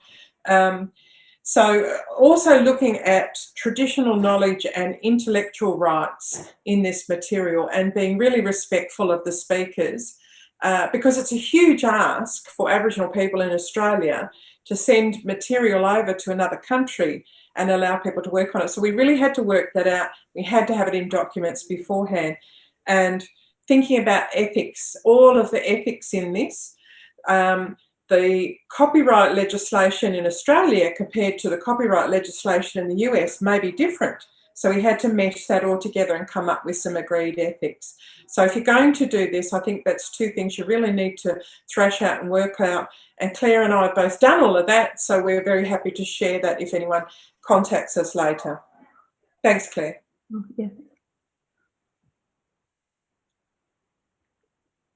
Um, so also looking at traditional knowledge and intellectual rights in this material and being really respectful of the speakers uh, because it's a huge ask for Aboriginal people in Australia to send material over to another country and allow people to work on it. So we really had to work that out. We had to have it in documents beforehand. And thinking about ethics, all of the ethics in this, um, the copyright legislation in Australia compared to the copyright legislation in the US may be different. So we had to mesh that all together and come up with some agreed ethics. So if you're going to do this, I think that's two things you really need to thrash out and work out. And Claire and I have both done all of that. So we're very happy to share that if anyone contacts us later. Thanks, Claire. Oh, yeah.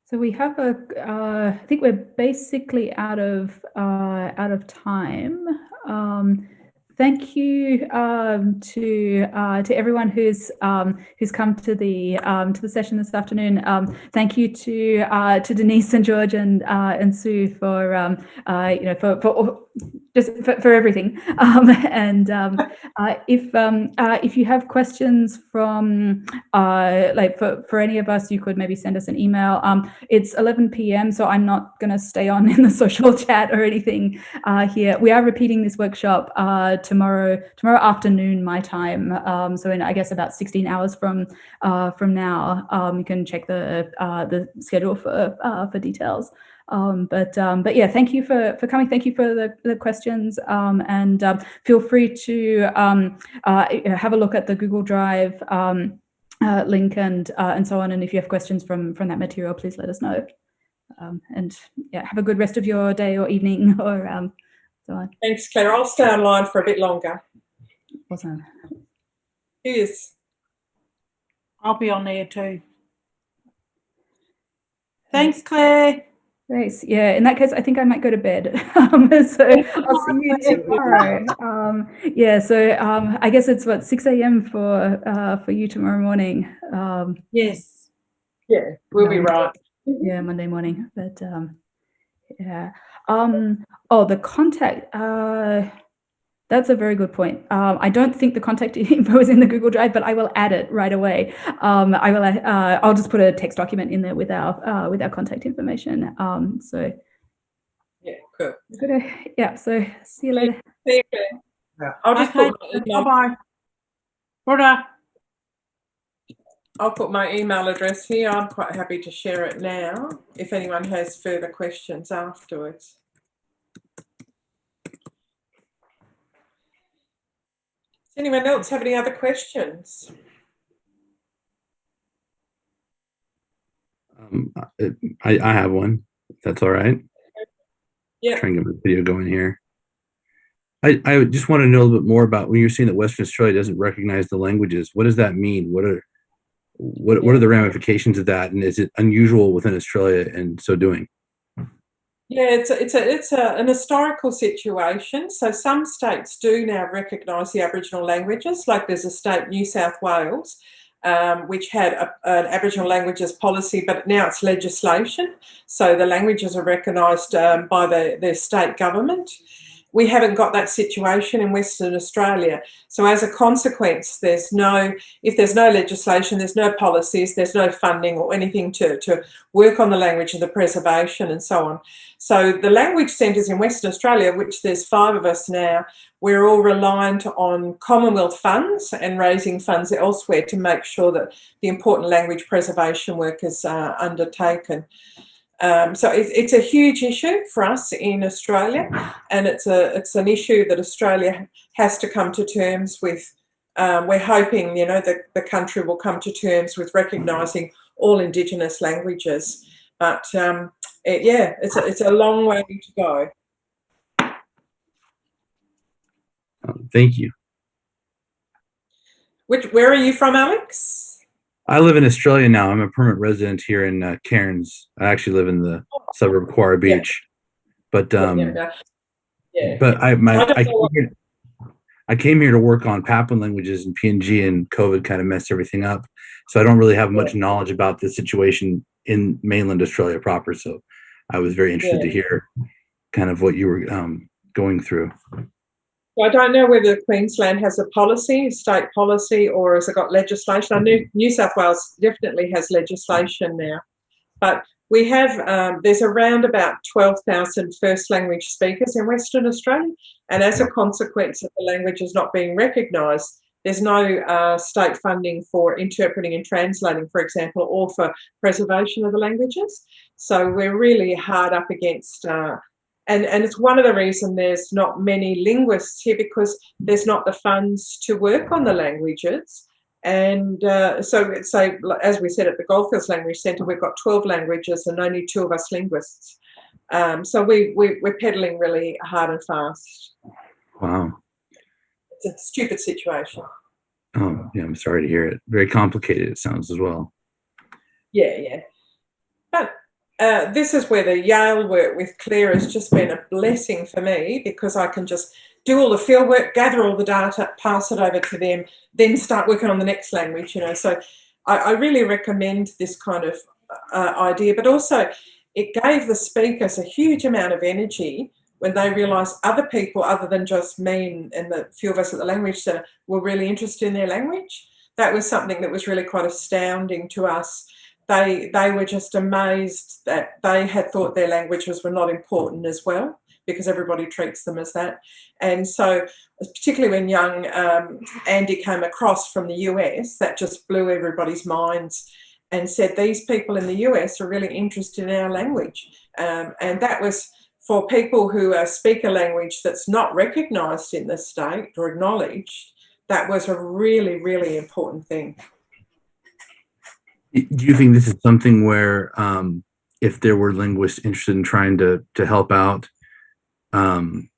So we have a, uh, I think we're basically out of uh, out of time. Um, thank you um, to uh, to everyone who's um, who's come to the um, to the session this afternoon. Um, thank you to uh, to Denise and George and uh, and Sue for um, uh, you know for for just for, for everything. Um, and um, uh, if um, uh, if you have questions from uh, like for, for any of us, you could maybe send us an email. Um, it's 11 p.m., so I'm not going to stay on in the social chat or anything uh, here. We are repeating this workshop uh, tomorrow tomorrow afternoon my time. Um, so in I guess about 16 hours from uh, from now, um, you can check the the schedule for for details. Um, but um, but yeah, thank you for for coming. Thank you for the, the questions, um, and um, feel free to um, uh, have a look at the Google Drive um, uh, link and uh, and so on. And if you have questions from from that material, please let us know. and yeah, have a good rest of your day or evening or so on. Thanks, Claire. I'll stay online for a bit longer. Awesome. Cheers. I'll be on there too. Thanks, Claire. Nice. Yeah. In that case, I think I might go to bed. Um, so I'll see you tomorrow. Um, yeah. So um, I guess it's what 6 a.m. for uh, for you tomorrow morning. Um, Yes. Yeah, we'll be right. yeah, Monday morning. But um, yeah. Um, oh, the contact. Uh, that's a very good point. Um, I don't think the contact info is in the Google Drive, but I will add it right away. Um, I will. Uh, I'll just put a text document in there with our uh, with our contact information. Um, so Yeah, cool. good. Yeah. So see you later. See you, Claire. Yeah. I'll just Okay. put Bye-bye. Brother. I'll put my email address here. I'm quite happy to share it now if anyone has further questions afterwards. Does anyone else have any other questions? Um, I, I have one. If that's all right. Yeah. Trying to get my video going here. I, I just want to know a little bit more about when you're saying that Western Australia doesn't recognize the languages. What does that mean? What are what what are the ramifications of that? And is it unusual within Australia in so doing? Yeah, it's a, it's a, it's a, an historical situation. So some states do now recognise the Aboriginal languages, like there's a state, New South Wales, um, which had a, an Aboriginal languages policy, but now it's legislation. So the languages are recognised um, by the, the state government. We haven't got that situation in Western Australia. So as a consequence, there's no, if there's no legislation, there's no policies, there's no funding or anything to, to work on the language and the preservation and so on. So the language centres in Western Australia, which there's five of us now, we're all reliant on Commonwealth funds and raising funds elsewhere to make sure that the important language preservation work is uh, undertaken. Um, so it's, it's a huge issue for us in Australia, and it's a it's an issue that Australia has to come to terms with. Um, we're hoping, you know, that the country will come to terms with recognising all Indigenous languages. But um, it, yeah, it's a, it's a long way to go. Um, thank you. Which where are you from, Alex? I live in Australia now. I'm a permanent resident here in uh, Cairns. I actually live in the suburb of Kewarra Yeah. Beach. But um, yeah, yeah. but I my I I came, here, I came here to work on Papuan languages and PNG, and COVID kind of messed everything up. So I don't really have much knowledge about the situation in mainland Australia proper. So I was very interested to hear kind of what you were um, going through. I don't know whether Queensland has a policy, state policy, or has it got legislation. I knew New South Wales definitely has legislation now, but we have, um, there's around about 12,000 first language speakers in Western Australia. And as a consequence of the languages not being recognised, there's no uh, state funding for interpreting and translating, for example, or for preservation of the languages. So we're really hard up against, uh, and, and it's one of the reasons there's not many linguists here because there's not the funds to work on the languages. And uh, so, so, as we said at the Goldfields Language Centre, we've got 12 languages and only two of us linguists. Um, so we, we, we're pedaling really hard and fast. Wow. It's a stupid situation. Oh, yeah, I'm sorry to hear it. Very complicated, it sounds as well. Yeah, yeah. But uh, this is where the Yale work with Claire has just been a blessing for me because I can just do all the field work, gather all the data, pass it over to them, then start working on the next language, you know. So I, I really recommend this kind of uh, idea, but also it gave the speakers a huge amount of energy when they realised other people other than just me and, and the few of us at the Language Centre were really interested in their language. That was something that was really quite astounding to us. They, they were just amazed that they had thought their languages were not important as well because everybody treats them as that. And so, particularly when young um, Andy came across from the US, that just blew everybody's minds and said, these people in the US are really interested in our language. Um, and that was for people who uh, speak a language that's not recognised in the state or acknowledged, that was a really, really important thing. Do you think this is something where um, if there were linguists interested in trying to, to help out, um,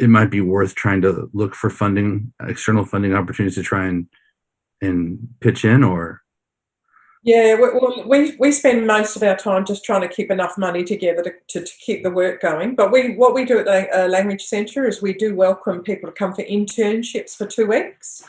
it might be worth trying to look for funding, external funding opportunities to try and and pitch in or yeah, well, we, we spend most of our time just trying to keep enough money together to, to, to keep the work going. But we what we do at the uh, Language Centre is we do welcome people to come for internships for two weeks,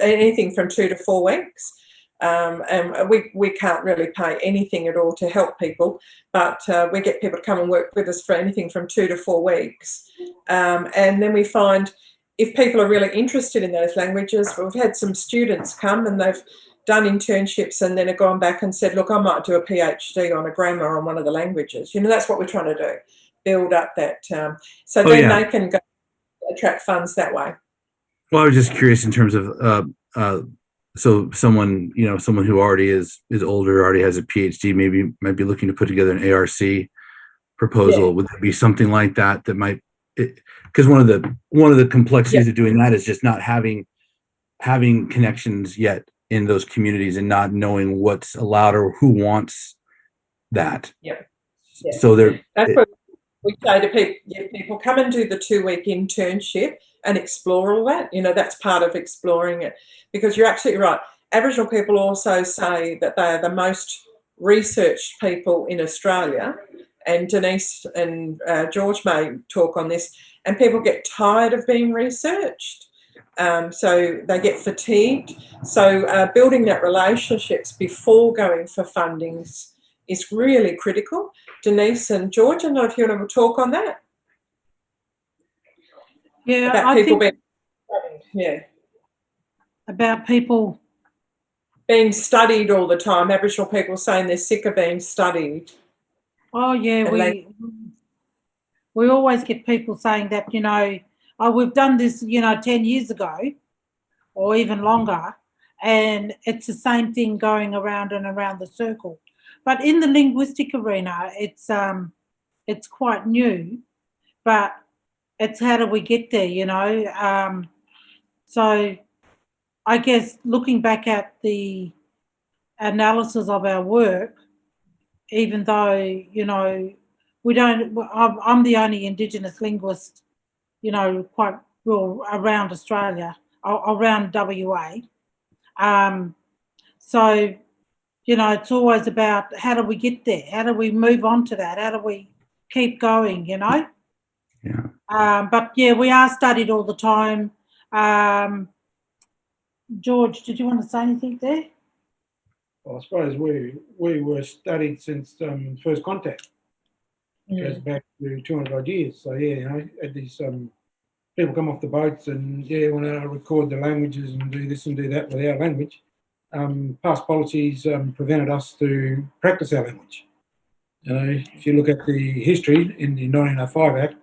anything from two to four weeks. Um, and we, we can't really pay anything at all to help people, but uh, we get people to come and work with us for anything from two to four weeks. Um, and then we find if people are really interested in those languages, we've had some students come and they've done internships and then have gone back and said, look, I might do a PhD on a grammar on one of the languages. You know, that's what we're trying to do, build up that. Um, so Oh, then yeah. they can go attract funds that way. Well, I was just curious in terms of uh, uh, so someone you know someone who already is is older, already has a PhD, maybe might be looking to put together an ARC proposal. Yeah. Would there be something like that that might? Because one of the one of the complexities of doing that is just not having having connections yet in those communities and not knowing what's allowed or who wants that. Yeah. So there, That's what we say to people, yeah, people come and do the two week internship and explore all that. You know, that's part of exploring it because you're absolutely right. Aboriginal people also say that they are the most researched people in Australia. And Denise and uh, George may talk on this. And people get tired of being researched. Um, so they get fatigued. So uh, building that relationships before going for fundings is really critical. Denise and George, I know if you want to talk on that Yeah, about I people think being yeah about people. being studied all the time. Aboriginal people saying they're sick of being studied. Oh yeah, And we we always get people saying that you know, oh, we've done this, you know, ten years ago, or even longer, and it's the same thing going around and around the circle. But in the linguistic arena, it's um, it's quite new, but it's how do we get there, you know? Um, so I guess looking back at the analysis of our work, even though you know we don't I'm the only indigenous linguist you know quite well around australia around wa um, so you know it's always about how do we get there? How do we move on to that? How do we keep going you know? Yeah. um, but yeah we are studied all the time. Um, george did you want to say anything there? Well, I suppose we we were studied since um, first contact. Goes back to 200 odd years. So yeah, you know, had these um, people come off the boats and yeah, want to record the languages and do this and do that with our language. um, past policies um, prevented us to practice our language. You know, if you look at the history in the 1905 Act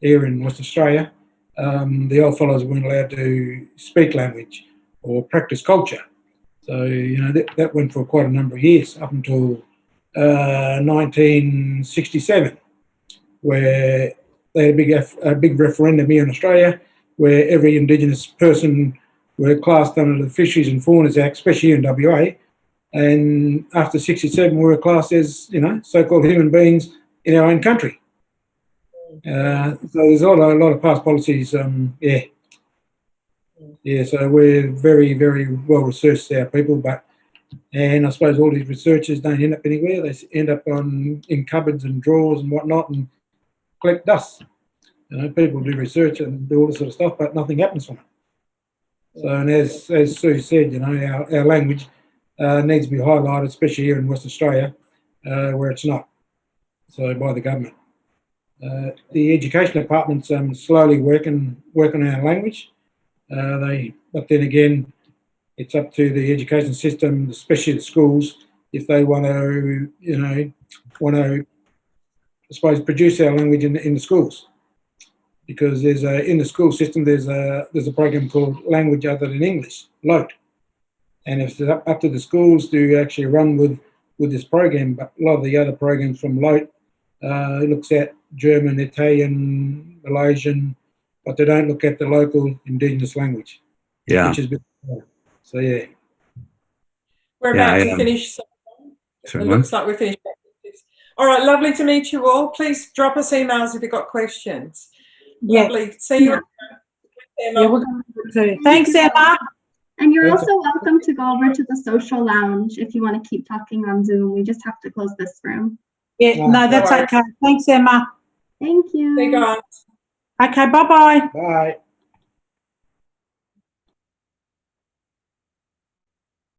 here in West Australia, um, the old fellows weren't allowed to speak language or practice culture. So, you know, that, that went for quite a number of years up until uh, 1967, where they had a big, a big referendum here in Australia where every Indigenous person were classed under the Fisheries and Faunas Act, especially in WA. And after 67, we were classed as, you know, so-called human beings in our own country. Uh, so there's a lot, of, a lot of past policies, um, yeah. Yeah, so we're very, very well researched, our people, but, and I suppose all these researchers don't end up anywhere. They end up on, in cupboards and drawers and whatnot and collect dust. You know, people do research and do all this sort of stuff, but nothing happens from it. So, and as, as Sue said, you know, our, our language uh, needs to be highlighted, especially here in West Australia, uh, where it's not. So, by the government. Uh, the education department's um, slowly working working on our language. Uh, they, but then again, it's up to the education system, especially the schools, if they want to, you know, want to, I suppose, produce our language in, in the schools because there's a in the school system there's a there's a program called Language Other Than English, LOTE, and it's up, up to the schools to actually run with with this program, but a lot of the other programs from LOTE uh, looks at German, Italian, Malaysian, but they don't look at the local indigenous language, Yeah. which is a bit so yeah. We're Yeah, about I, to finish. so It looks like we're finished. All right, lovely to meet you all. Please drop us emails if you've got questions. Yeah, Lovely. See you. yeah, we're going to. Thanks, Emma. And you're also welcome to go over to the social lounge if you want to keep talking on Zoom. We just have to close this room. Yeah, no, that's All right. okay. Thanks, Emma. Thank you. See you guys. Okay, bye-bye. Bye.